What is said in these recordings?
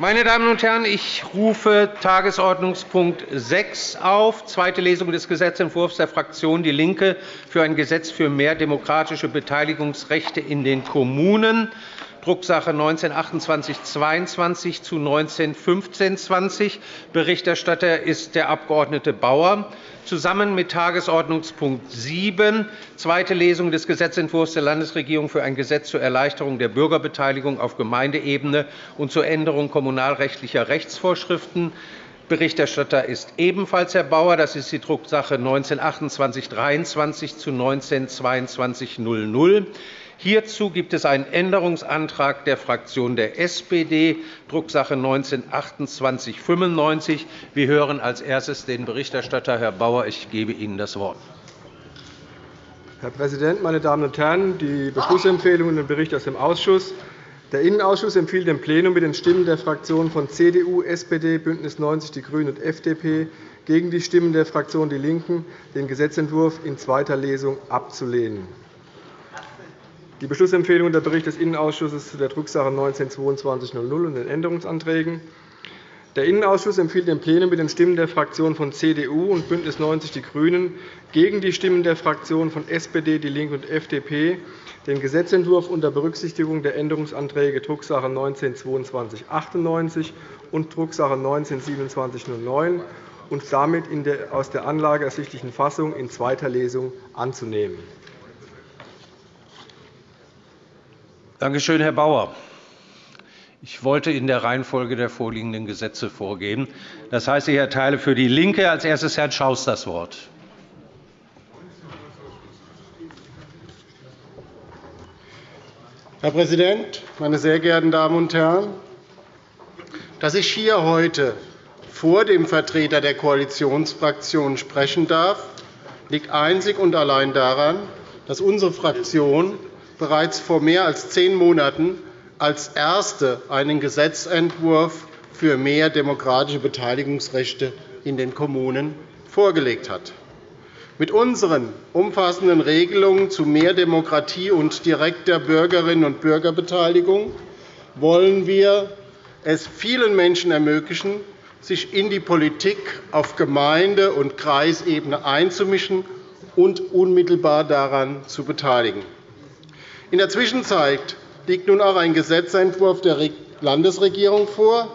Meine Damen und Herren, ich rufe Tagesordnungspunkt 6 auf, zweite Lesung des Gesetzentwurfs der Fraktion DIE LINKE für ein Gesetz für mehr demokratische Beteiligungsrechte in den Kommunen. Drucksache 19-2822 zu 19-1520. Berichterstatter ist der Abg. Bauer. Zusammen mit Tagesordnungspunkt 7, zweite Lesung des Gesetzentwurfs der Landesregierung für ein Gesetz zur Erleichterung der Bürgerbeteiligung auf Gemeindeebene und zur Änderung kommunalrechtlicher Rechtsvorschriften. Berichterstatter ist ebenfalls Herr Bauer. Das ist die Drucksache 19-2823 zu 19-2200. Hierzu gibt es einen Änderungsantrag der Fraktion der SPD, Drucksache 19-2895. Wir hören als erstes den Berichterstatter, Herr Bauer. Ich gebe Ihnen das Wort. Herr Präsident, meine Damen und Herren! Die Beschlussempfehlung und den Bericht aus dem Ausschuss. Der Innenausschuss empfiehlt dem Plenum mit den Stimmen der Fraktionen von CDU, SPD, BÜNDNIS 90 die GRÜNEN und FDP gegen die Stimmen der Fraktion DIE LINKEN, den Gesetzentwurf in zweiter Lesung abzulehnen. Die Beschlussempfehlung und der Bericht des Innenausschusses zu der Drucksache 19-2200 und den Änderungsanträgen. Der Innenausschuss empfiehlt dem Plenum mit den Stimmen der Fraktionen von CDU und BÜNDNIS 90 die GRÜNEN gegen die Stimmen der Fraktionen von SPD, DIE LINKE und FDP den Gesetzentwurf unter Berücksichtigung der Änderungsanträge Drucksache 19-2298 und Drucksache 19-2709 und damit in der aus der Anlage ersichtlichen Fassung in zweiter Lesung anzunehmen. Danke schön, Herr Bauer. Ich wollte in der Reihenfolge der vorliegenden Gesetze vorgehen. Das heißt, ich erteile für DIE LINKE als erstes Herrn Schaus das Wort. Herr Präsident, meine sehr geehrten Damen und Herren! Dass ich hier heute vor dem Vertreter der Koalitionsfraktionen sprechen darf, liegt einzig und allein daran, dass unsere Fraktion bereits vor mehr als zehn Monaten als erste einen Gesetzentwurf für mehr demokratische Beteiligungsrechte in den Kommunen vorgelegt hat. Mit unseren umfassenden Regelungen zu mehr Demokratie und direkter Bürgerinnen und Bürgerbeteiligung wollen wir es vielen Menschen ermöglichen, sich in die Politik auf Gemeinde- und Kreisebene einzumischen und unmittelbar daran zu beteiligen. In der Zwischenzeit liegt nun auch ein Gesetzentwurf der Landesregierung vor,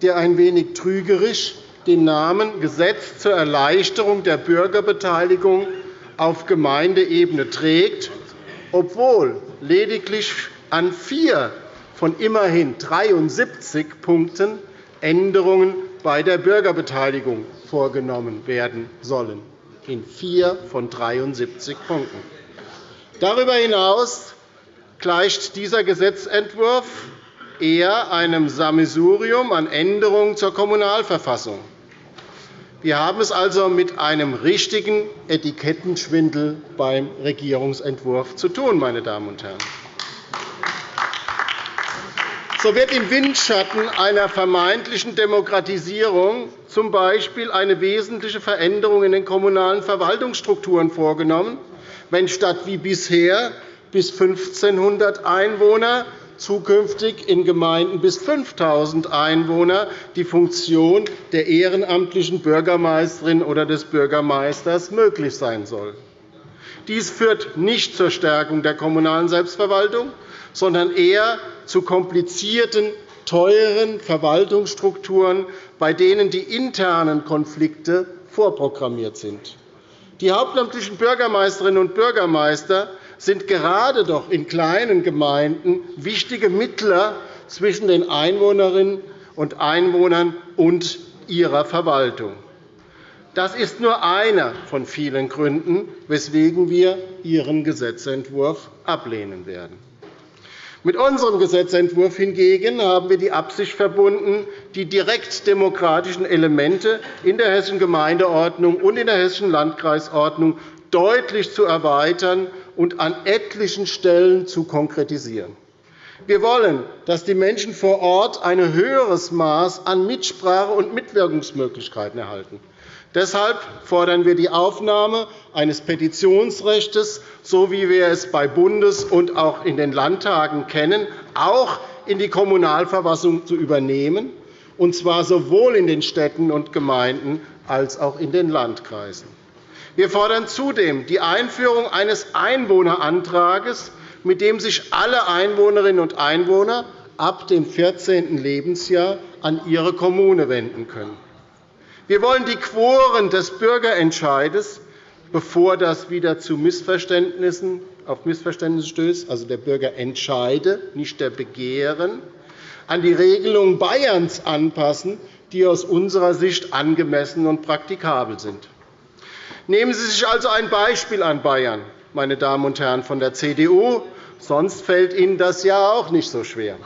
der ein wenig trügerisch den Namen Gesetz zur Erleichterung der Bürgerbeteiligung auf Gemeindeebene trägt, obwohl lediglich an vier von immerhin 73 Punkten Änderungen bei der Bürgerbeteiligung vorgenommen werden sollen. In vier von 73 Punkten. Darüber hinaus gleicht dieser Gesetzentwurf eher einem Sammelsurium an Änderungen zur Kommunalverfassung. Wir haben es also mit einem richtigen Etikettenschwindel beim Regierungsentwurf zu tun. Meine Damen und Herren. So wird im Windschatten einer vermeintlichen Demokratisierung z. B. eine wesentliche Veränderung in den kommunalen Verwaltungsstrukturen vorgenommen, wenn statt wie bisher bis 1.500 Einwohner, zukünftig in Gemeinden bis 5.000 Einwohner die Funktion der ehrenamtlichen Bürgermeisterin oder des Bürgermeisters möglich sein soll. Dies führt nicht zur Stärkung der kommunalen Selbstverwaltung, sondern eher zu komplizierten, teuren Verwaltungsstrukturen, bei denen die internen Konflikte vorprogrammiert sind. Die hauptamtlichen Bürgermeisterinnen und Bürgermeister sind gerade doch in kleinen Gemeinden wichtige Mittler zwischen den Einwohnerinnen und Einwohnern und ihrer Verwaltung. Das ist nur einer von vielen Gründen, weswegen wir Ihren Gesetzentwurf ablehnen werden. Mit unserem Gesetzentwurf hingegen haben wir die Absicht verbunden, die direktdemokratischen Elemente in der Hessischen Gemeindeordnung und in der Hessischen Landkreisordnung deutlich zu erweitern und an etlichen Stellen zu konkretisieren. Wir wollen, dass die Menschen vor Ort ein höheres Maß an Mitsprache und Mitwirkungsmöglichkeiten erhalten. Deshalb fordern wir die Aufnahme eines Petitionsrechts, so wie wir es bei Bundes- und auch in den Landtagen kennen, auch in die Kommunalverfassung zu übernehmen und zwar sowohl in den Städten und Gemeinden als auch in den Landkreisen. Wir fordern zudem die Einführung eines Einwohnerantrags, mit dem sich alle Einwohnerinnen und Einwohner ab dem 14. Lebensjahr an ihre Kommune wenden können. Wir wollen die Quoren des Bürgerentscheides, bevor das wieder zu Missverständnissen, auf Missverständnisse stößt, also der Bürgerentscheide, nicht der Begehren, an die Regelungen Bayerns anpassen, die aus unserer Sicht angemessen und praktikabel sind. Nehmen Sie sich also ein Beispiel an Bayern, meine Damen und Herren von der CDU, sonst fällt Ihnen das ja auch nicht so schwer.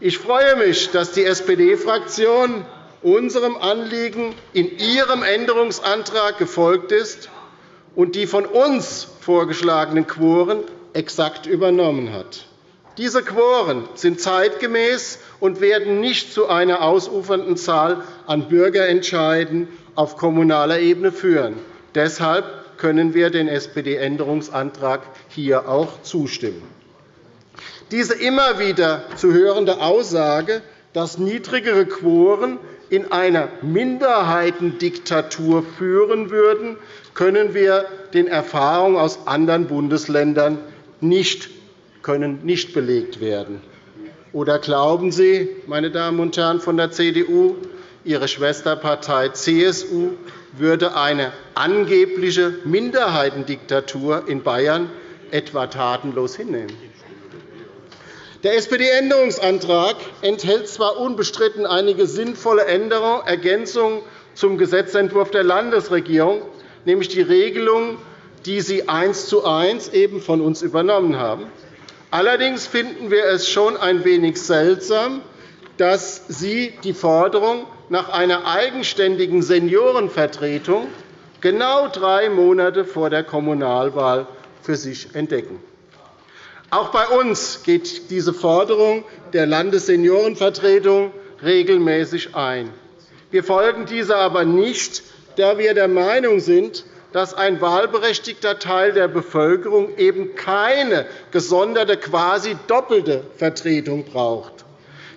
Ich freue mich, dass die SPD-Fraktion unserem Anliegen in ihrem Änderungsantrag gefolgt ist und die von uns vorgeschlagenen Quoren exakt übernommen hat. Diese Quoren sind zeitgemäß und werden nicht zu einer ausufernden Zahl an Bürgerentscheiden auf kommunaler Ebene führen. Deshalb können wir den SPD-Änderungsantrag hier auch zustimmen. Diese immer wieder zu hörende Aussage, dass niedrigere Quoren in einer Minderheitendiktatur führen würden, können wir den Erfahrungen aus anderen Bundesländern nicht, können nicht belegt werden. Oder glauben Sie, meine Damen und Herren von der CDU, Ihre Schwesterpartei CSU würde eine angebliche Minderheitendiktatur in Bayern etwa tatenlos hinnehmen? Der SPD-Änderungsantrag enthält zwar unbestritten einige sinnvolle Änderungen, Ergänzungen zum Gesetzentwurf der Landesregierung, nämlich die Regelungen, die Sie eins zu eins eben von uns übernommen haben. Allerdings finden wir es schon ein wenig seltsam, dass Sie die Forderung nach einer eigenständigen Seniorenvertretung genau drei Monate vor der Kommunalwahl für sich entdecken. Auch bei uns geht diese Forderung der Landesseniorenvertretung regelmäßig ein. Wir folgen dieser aber nicht, da wir der Meinung sind, dass ein wahlberechtigter Teil der Bevölkerung eben keine gesonderte, quasi doppelte Vertretung braucht.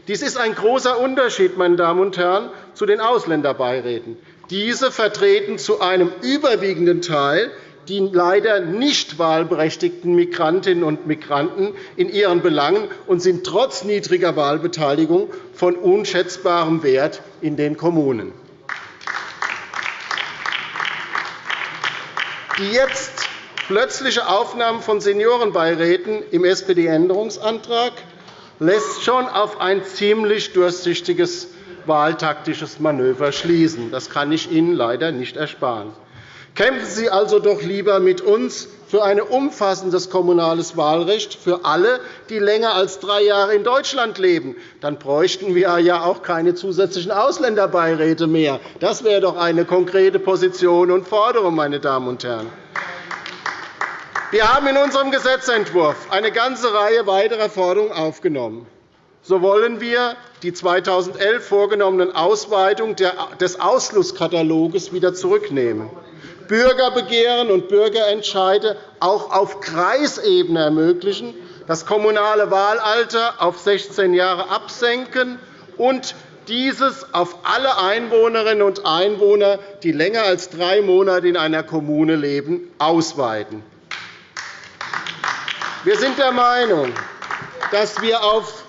Dies ist ein großer Unterschied meine Damen und Herren, zu den Ausländerbeiräten. Diese vertreten zu einem überwiegenden Teil die leider nicht wahlberechtigten Migrantinnen und Migranten in ihren Belangen und sind trotz niedriger Wahlbeteiligung von unschätzbarem Wert in den Kommunen. Die jetzt plötzliche Aufnahme von Seniorenbeiräten im SPD-Änderungsantrag lässt schon auf ein ziemlich durchsichtiges wahltaktisches Manöver schließen. Das kann ich Ihnen leider nicht ersparen. Kämpfen Sie also doch lieber mit uns für ein umfassendes kommunales Wahlrecht für alle, die länger als drei Jahre in Deutschland leben. Dann bräuchten wir ja auch keine zusätzlichen Ausländerbeiräte mehr. Das wäre doch eine konkrete Position und Forderung, meine Damen und Herren. Wir haben in unserem Gesetzentwurf eine ganze Reihe weiterer Forderungen aufgenommen. So wollen wir die 2011 vorgenommenen Ausweitungen des Ausschlusskatalogs wieder zurücknehmen. Bürgerbegehren und Bürgerentscheide auch auf Kreisebene ermöglichen, das kommunale Wahlalter auf 16 Jahre absenken und dieses auf alle Einwohnerinnen und Einwohner, die länger als drei Monate in einer Kommune leben, ausweiten. Wir sind der Meinung, dass wir auf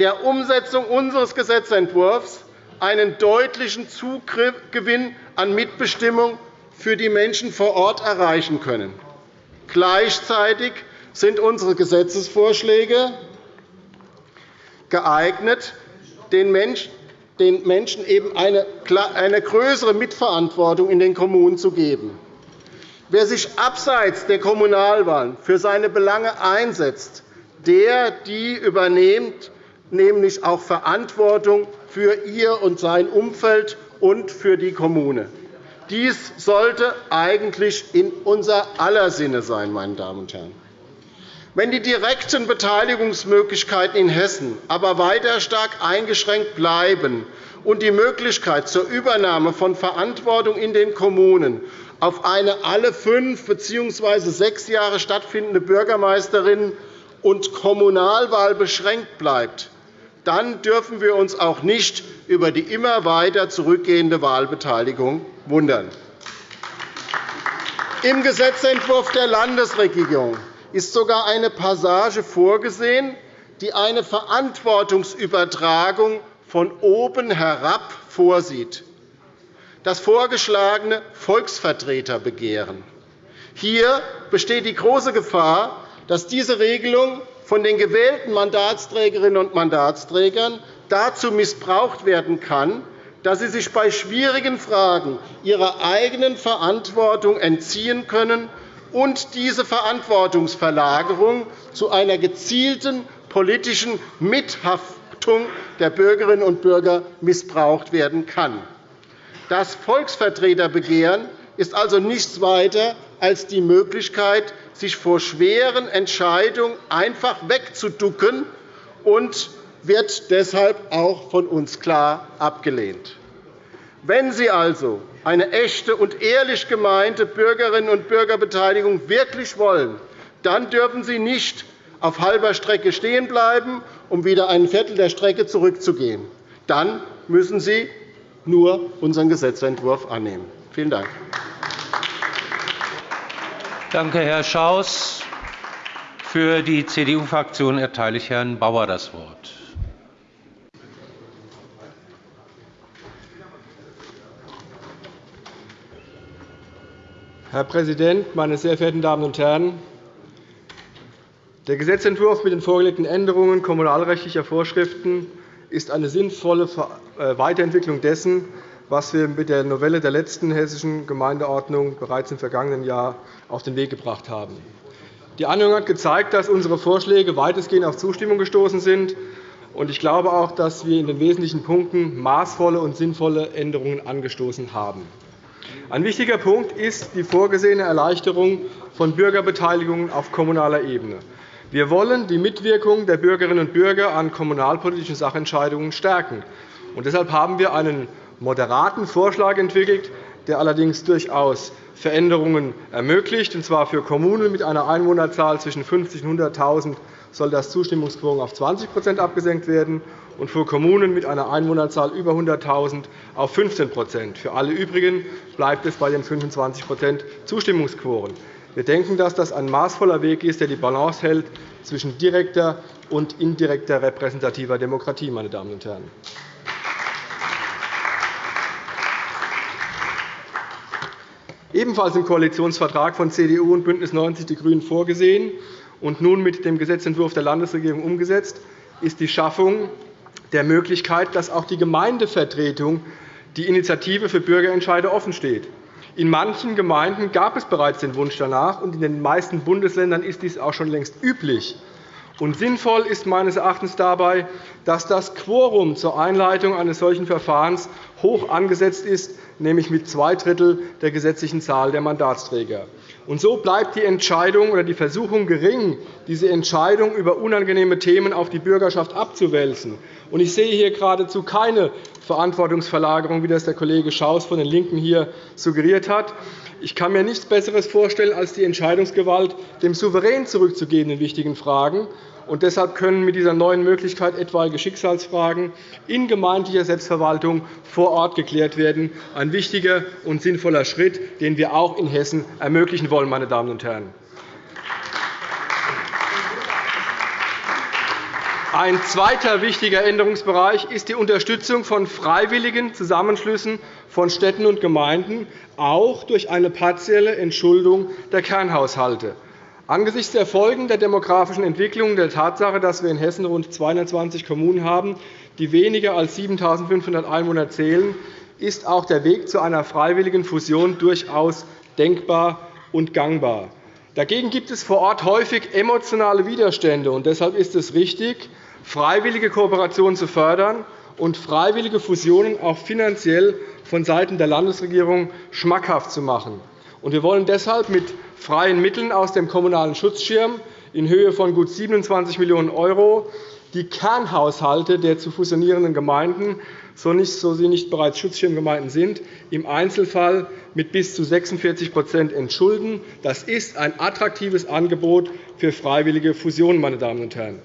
der Umsetzung unseres Gesetzentwurfs einen deutlichen Zugewinn an Mitbestimmung für die Menschen vor Ort erreichen können. Gleichzeitig sind unsere Gesetzesvorschläge geeignet, den Menschen eben eine größere Mitverantwortung in den Kommunen zu geben. Wer sich abseits der Kommunalwahlen für seine Belange einsetzt, der die übernimmt nämlich auch Verantwortung für ihr und sein Umfeld und für die Kommune. Dies sollte eigentlich in unser aller Sinne sein. Meine Damen und Herren. Wenn die direkten Beteiligungsmöglichkeiten in Hessen aber weiter stark eingeschränkt bleiben und die Möglichkeit zur Übernahme von Verantwortung in den Kommunen auf eine alle fünf bzw. sechs Jahre stattfindende Bürgermeisterinnen- und Kommunalwahl beschränkt bleibt, dann dürfen wir uns auch nicht über die immer weiter zurückgehende Wahlbeteiligung wundern. Im Gesetzentwurf der Landesregierung ist sogar eine Passage vorgesehen, die eine Verantwortungsübertragung von oben herab vorsieht, das vorgeschlagene Volksvertreterbegehren. Hier besteht die große Gefahr, dass diese Regelung von den gewählten Mandatsträgerinnen und Mandatsträgern dazu missbraucht werden kann, dass sie sich bei schwierigen Fragen ihrer eigenen Verantwortung entziehen können und diese Verantwortungsverlagerung zu einer gezielten politischen Mithaftung der Bürgerinnen und Bürger missbraucht werden kann. Das Volksvertreterbegehren ist also nichts weiter als die Möglichkeit, sich vor schweren Entscheidungen einfach wegzuducken und wird deshalb auch von uns klar abgelehnt. Wenn Sie also eine echte und ehrlich gemeinte Bürgerinnen- und Bürgerbeteiligung wirklich wollen, dann dürfen Sie nicht auf halber Strecke stehen bleiben, um wieder ein Viertel der Strecke zurückzugehen. Dann müssen Sie nur unseren Gesetzentwurf annehmen. Vielen Dank. Danke, Herr Schaus. Für die CDU-Fraktion erteile ich Herrn Bauer das Wort. Herr Präsident, meine sehr verehrten Damen und Herren! Der Gesetzentwurf mit den vorgelegten Änderungen kommunalrechtlicher Vorschriften ist eine sinnvolle äh, Weiterentwicklung dessen, was wir mit der Novelle der letzten Hessischen Gemeindeordnung bereits im vergangenen Jahr auf den Weg gebracht haben. Die Anhörung hat gezeigt, dass unsere Vorschläge weitestgehend auf Zustimmung gestoßen sind. Ich glaube auch, dass wir in den wesentlichen Punkten maßvolle und sinnvolle Änderungen angestoßen haben. Ein wichtiger Punkt ist die vorgesehene Erleichterung von Bürgerbeteiligungen auf kommunaler Ebene. Wir wollen die Mitwirkung der Bürgerinnen und Bürger an kommunalpolitischen Sachentscheidungen stärken. deshalb haben wir einen moderaten Vorschlag entwickelt, der allerdings durchaus Veränderungen ermöglicht. Und zwar für Kommunen mit einer Einwohnerzahl zwischen 50 und 100.000 soll das Zustimmungsquorum auf 20% abgesenkt werden und für Kommunen mit einer Einwohnerzahl über 100.000 auf 15% Für alle übrigen bleibt es bei den 25% Zustimmungsquoren. Wir denken, dass das ein maßvoller Weg ist, der die Balance hält zwischen direkter und indirekter repräsentativer Demokratie. Meine Damen und Herren. Ebenfalls im Koalitionsvertrag von CDU und BÜNDNIS 90 die GRÜNEN vorgesehen und nun mit dem Gesetzentwurf der Landesregierung umgesetzt, ist die Schaffung der Möglichkeit, dass auch die Gemeindevertretung die Initiative für Bürgerentscheide offensteht. In manchen Gemeinden gab es bereits den Wunsch danach, und in den meisten Bundesländern ist dies auch schon längst üblich. Und sinnvoll ist meines Erachtens dabei, dass das Quorum zur Einleitung eines solchen Verfahrens hoch angesetzt ist, nämlich mit zwei Drittel der gesetzlichen Zahl der Mandatsträger. Und so bleibt die Entscheidung oder die Versuchung gering, diese Entscheidung über unangenehme Themen auf die Bürgerschaft abzuwälzen. Ich sehe hier geradezu keine Verantwortungsverlagerung, wie das der Kollege Schaus von den LINKEN hier suggeriert hat. Ich kann mir nichts Besseres vorstellen, als die Entscheidungsgewalt dem Souverän zurückzugeben in wichtigen Fragen. Und deshalb können mit dieser neuen Möglichkeit etwaige Schicksalsfragen in gemeindlicher Selbstverwaltung vor Ort geklärt werden. Ein wichtiger und sinnvoller Schritt, den wir auch in Hessen ermöglichen wollen. Meine Damen und Herren. Ein zweiter wichtiger Änderungsbereich ist die Unterstützung von freiwilligen Zusammenschlüssen von Städten und Gemeinden, auch durch eine partielle Entschuldung der Kernhaushalte. Angesichts der Folgen der demografischen Entwicklung, der Tatsache, dass wir in Hessen rund 220 Kommunen haben, die weniger als 7.500 Einwohner zählen, ist auch der Weg zu einer freiwilligen Fusion durchaus denkbar und gangbar. Dagegen gibt es vor Ort häufig emotionale Widerstände. und Deshalb ist es richtig, freiwillige Kooperationen zu fördern und freiwillige Fusionen auch finanziell vonseiten der Landesregierung schmackhaft zu machen. Wir wollen deshalb mit freien Mitteln aus dem Kommunalen Schutzschirm in Höhe von gut 27 Millionen € die Kernhaushalte der zu fusionierenden Gemeinden, so sie nicht bereits Schutzschirmgemeinden sind, im Einzelfall mit bis zu 46% entschulden. Das ist ein attraktives Angebot für freiwillige Fusionen. Meine Damen und Herren.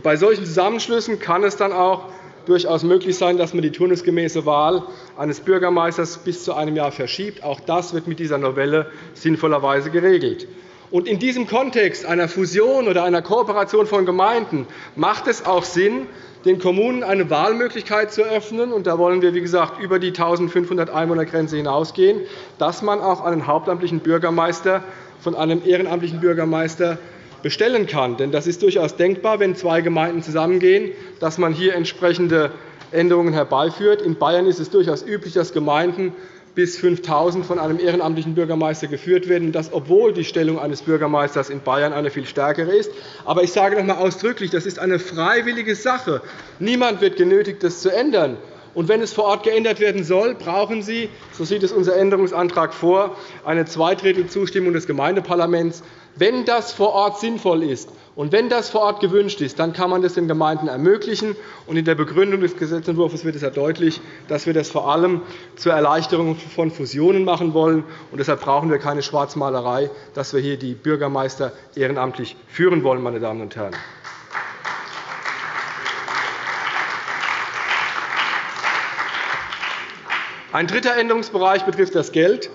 Bei solchen Zusammenschlüssen kann es dann auch durchaus möglich sein, dass man die turnusgemäße Wahl eines Bürgermeisters bis zu einem Jahr verschiebt. Auch das wird mit dieser Novelle sinnvollerweise geregelt. In diesem Kontext einer Fusion oder einer Kooperation von Gemeinden macht es auch Sinn, den Kommunen eine Wahlmöglichkeit zu eröffnen. Und da wollen wir, wie gesagt, über die 1.500 Einwohnergrenze hinausgehen, dass man auch einen hauptamtlichen Bürgermeister von einem ehrenamtlichen Bürgermeister bestellen kann. Denn das ist durchaus denkbar, wenn zwei Gemeinden zusammengehen, dass man hier entsprechende Änderungen herbeiführt. In Bayern ist es durchaus üblich, dass Gemeinden bis 5.000 von einem ehrenamtlichen Bürgermeister geführt werden, das, obwohl die Stellung eines Bürgermeisters in Bayern eine viel stärkere ist. Aber ich sage noch einmal ausdrücklich, das ist eine freiwillige Sache. Niemand wird genötigt, das zu ändern. Und wenn es vor Ort geändert werden soll, brauchen Sie, so sieht es unser Änderungsantrag vor, eine Zweidrittelzustimmung des Gemeindeparlaments. Wenn das vor Ort sinnvoll ist und wenn das vor Ort gewünscht ist, dann kann man das den Gemeinden ermöglichen. in der Begründung des Gesetzentwurfs wird es ja deutlich, dass wir das vor allem zur Erleichterung von Fusionen machen wollen. Und deshalb brauchen wir keine Schwarzmalerei, dass wir hier die Bürgermeister ehrenamtlich führen wollen. Meine Damen und Herren. Ein dritter Änderungsbereich betrifft das Geld.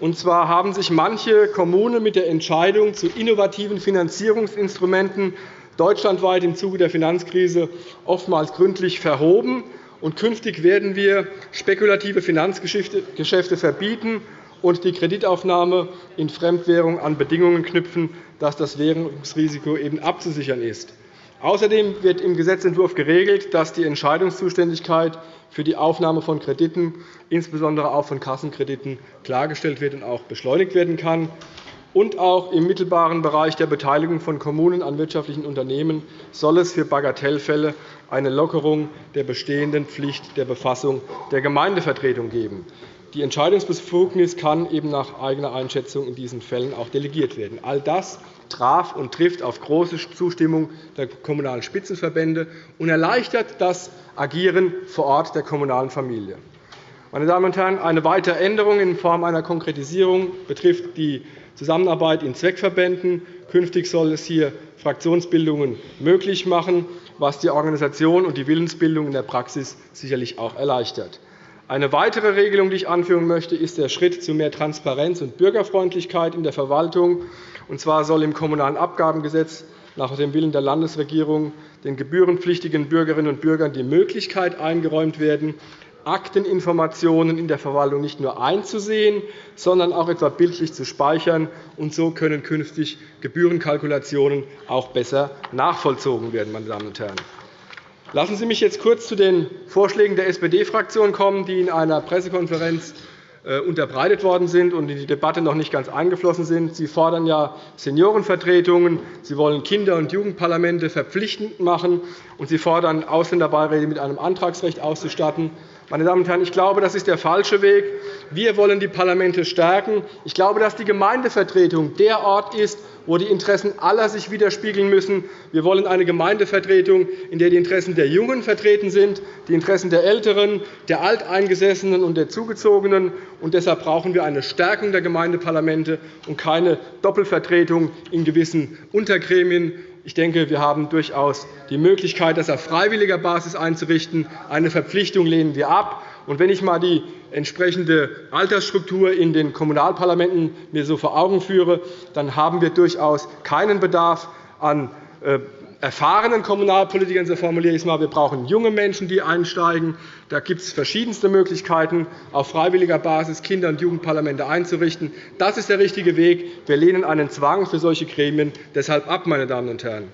Und zwar haben sich manche Kommunen mit der Entscheidung zu innovativen Finanzierungsinstrumenten deutschlandweit im Zuge der Finanzkrise oftmals gründlich verhoben. Und künftig werden wir spekulative Finanzgeschäfte verbieten und die Kreditaufnahme in Fremdwährung an Bedingungen knüpfen, dass das Währungsrisiko eben abzusichern ist. Außerdem wird im Gesetzentwurf geregelt, dass die Entscheidungszuständigkeit für die Aufnahme von Krediten, insbesondere auch von Kassenkrediten, klargestellt wird und auch beschleunigt werden kann. Und auch im mittelbaren Bereich der Beteiligung von Kommunen an wirtschaftlichen Unternehmen soll es für Bagatellfälle eine Lockerung der bestehenden Pflicht der Befassung der Gemeindevertretung geben. Die Entscheidungsbefugnis kann eben nach eigener Einschätzung in diesen Fällen auch delegiert werden. All das traf und trifft auf große Zustimmung der Kommunalen Spitzenverbände und erleichtert das Agieren vor Ort der kommunalen Familie. Meine Damen und Herren, eine weitere Änderung in Form einer Konkretisierung betrifft die Zusammenarbeit in Zweckverbänden. Künftig soll es hier Fraktionsbildungen möglich machen, was die Organisation und die Willensbildung in der Praxis sicherlich auch erleichtert. Eine weitere Regelung, die ich anführen möchte, ist der Schritt zu mehr Transparenz und Bürgerfreundlichkeit in der Verwaltung. Und zwar soll im Kommunalen Abgabengesetz nach dem Willen der Landesregierung den gebührenpflichtigen Bürgerinnen und Bürgern die Möglichkeit eingeräumt werden, Akteninformationen in der Verwaltung nicht nur einzusehen, sondern auch etwa bildlich zu speichern. Und so können künftig Gebührenkalkulationen auch besser nachvollzogen werden. Meine Damen und Herren. Lassen Sie mich jetzt kurz zu den Vorschlägen der SPD-Fraktion kommen, die in einer Pressekonferenz unterbreitet worden sind und in die Debatte noch nicht ganz eingeflossen sind. Sie fordern ja Seniorenvertretungen, Sie wollen Kinder- und Jugendparlamente verpflichtend machen, und Sie fordern, Ausländerbeiräte mit einem Antragsrecht auszustatten. Meine Damen und Herren, ich glaube, das ist der falsche Weg. Wir wollen die Parlamente stärken. Ich glaube, dass die Gemeindevertretung der Ort ist, wo die Interessen aller sich widerspiegeln müssen. Wir wollen eine Gemeindevertretung, in der die Interessen der Jungen vertreten sind, die Interessen der Älteren, der Alteingesessenen und der Zugezogenen. Und deshalb brauchen wir eine Stärkung der Gemeindeparlamente und keine Doppelvertretung in gewissen Untergremien. Ich denke, wir haben durchaus die Möglichkeit, das auf freiwilliger Basis einzurichten. Eine Verpflichtung lehnen wir ab. Und wenn ich einmal die entsprechende Altersstruktur in den Kommunalparlamenten mir so vor Augen führe, dann haben wir durchaus keinen Bedarf an äh, erfahrenen Kommunalpolitikern, so formuliere ich es einmal. Wir brauchen junge Menschen, die einsteigen. Da gibt es verschiedenste Möglichkeiten, auf freiwilliger Basis Kinder- und Jugendparlamente einzurichten. Das ist der richtige Weg. Wir lehnen einen Zwang für solche Gremien deshalb ab. Meine Damen und Herren.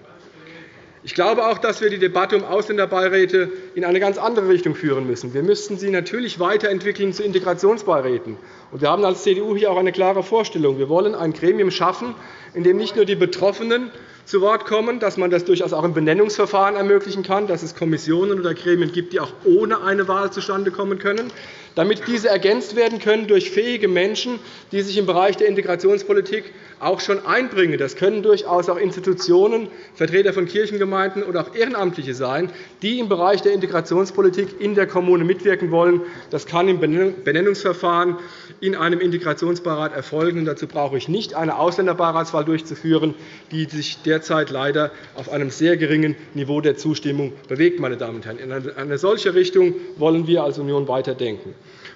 Ich glaube auch, dass wir die Debatte um Ausländerbeiräte in eine ganz andere Richtung führen müssen. Wir müssten sie natürlich weiterentwickeln zu Integrationsbeiräten. Wir haben als CDU hier auch eine klare Vorstellung. Wir wollen ein Gremium schaffen, in dem nicht nur die Betroffenen zu Wort kommen, dass man das durchaus auch im Benennungsverfahren ermöglichen kann, dass es Kommissionen oder Gremien gibt, die auch ohne eine Wahl zustande kommen können, damit diese ergänzt werden können durch fähige Menschen, die sich im Bereich der Integrationspolitik auch schon einbringen. Das können durchaus auch Institutionen, Vertreter von Kirchengemeinden oder auch Ehrenamtliche sein, die im Bereich der Integrationspolitik in der Kommune mitwirken wollen. Das kann im Benennungsverfahren in einem Integrationsbeirat erfolgen. Dazu brauche ich nicht eine Ausländerbeiratswahl durchzuführen, die sich derzeit leider auf einem sehr geringen Niveau der Zustimmung bewegt. Meine Damen und Herren. In eine solche Richtung wollen wir als Union weiterdenken.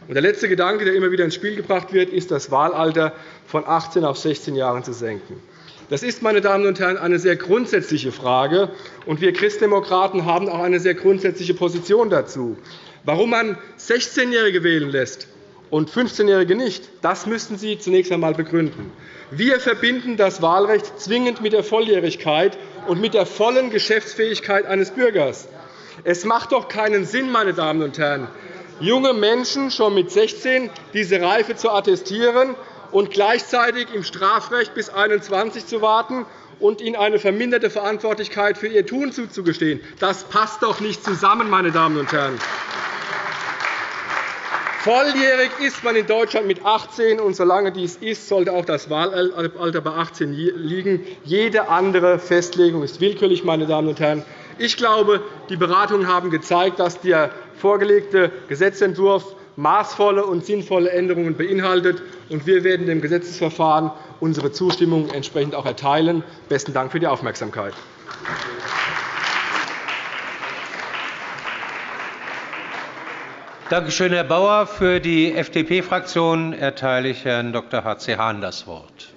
der letzte Gedanke, der immer wieder ins Spiel gebracht wird, ist, das Wahlalter von 18 auf 16 Jahren zu senken. Das ist, meine Damen und Herren, eine sehr grundsätzliche Frage, und wir Christdemokraten haben auch eine sehr grundsätzliche Position dazu. Warum man 16-Jährige wählen lässt und 15-Jährige nicht, das müssten Sie zunächst einmal begründen. Wir verbinden das Wahlrecht zwingend mit der Volljährigkeit und mit der vollen Geschäftsfähigkeit eines Bürgers. Es macht doch keinen Sinn, meine Damen und Herren, junge Menschen schon mit 16 diese Reife zu attestieren und gleichzeitig im Strafrecht bis 21 zu warten und ihnen eine verminderte Verantwortlichkeit für ihr Tun zuzugestehen. Das passt doch nicht zusammen, meine Damen und Herren. Volljährig ist man in Deutschland mit 18, und solange dies ist, sollte auch das Wahlalter bei 18 liegen. Jede andere Festlegung ist willkürlich. Meine Damen und Herren. Ich glaube, die Beratungen haben gezeigt, dass der vorgelegte Gesetzentwurf maßvolle und sinnvolle Änderungen beinhaltet. Wir werden dem Gesetzesverfahren unsere Zustimmung entsprechend auch erteilen. – Besten Dank für die Aufmerksamkeit. Danke schön, Herr Bauer. Für die FDP-Fraktion erteile ich Herrn Dr. H.C. Hahn das Wort.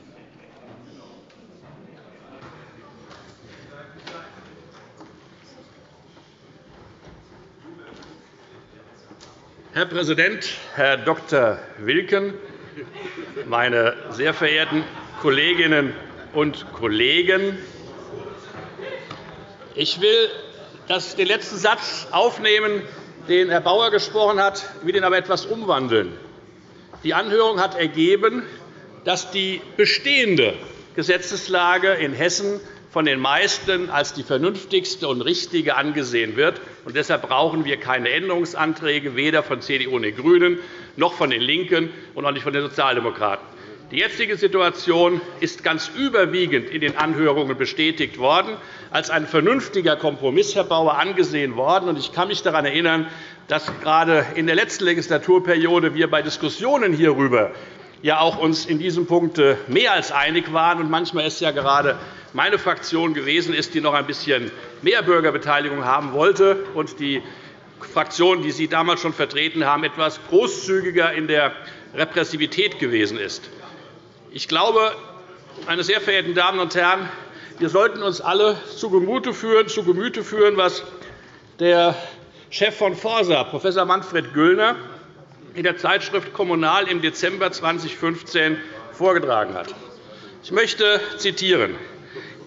Herr Präsident, Herr Dr. Wilken, meine sehr verehrten Kolleginnen und Kollegen! Ich will den letzten Satz aufnehmen, den Herr Bauer gesprochen hat, will ihn aber etwas umwandeln. Die Anhörung hat ergeben, dass die bestehende Gesetzeslage in Hessen von den meisten als die vernünftigste und richtige angesehen wird. deshalb brauchen wir keine Änderungsanträge, weder von CDU und den GRÜNEN noch von den LINKEN und auch nicht von den Sozialdemokraten. Die jetzige Situation ist ganz überwiegend in den Anhörungen bestätigt worden, als ein vernünftiger Kompromiss, Herr Bauer, angesehen worden. Ich kann mich daran erinnern, dass gerade in der letzten Legislaturperiode wir bei Diskussionen hierüber ja auch uns in diesem Punkt mehr als einig waren. Und manchmal ist ja gerade meine Fraktion gewesen ist, die noch ein bisschen mehr Bürgerbeteiligung haben wollte, und die Fraktion, die Sie damals schon vertreten haben, etwas großzügiger in der Repressivität gewesen ist. Ich glaube, meine sehr verehrten Damen und Herren, wir sollten uns alle zu Gemüte führen, was der Chef von Forsa, Prof. Manfred Güllner, in der Zeitschrift Kommunal im Dezember 2015 vorgetragen hat. Ich möchte zitieren.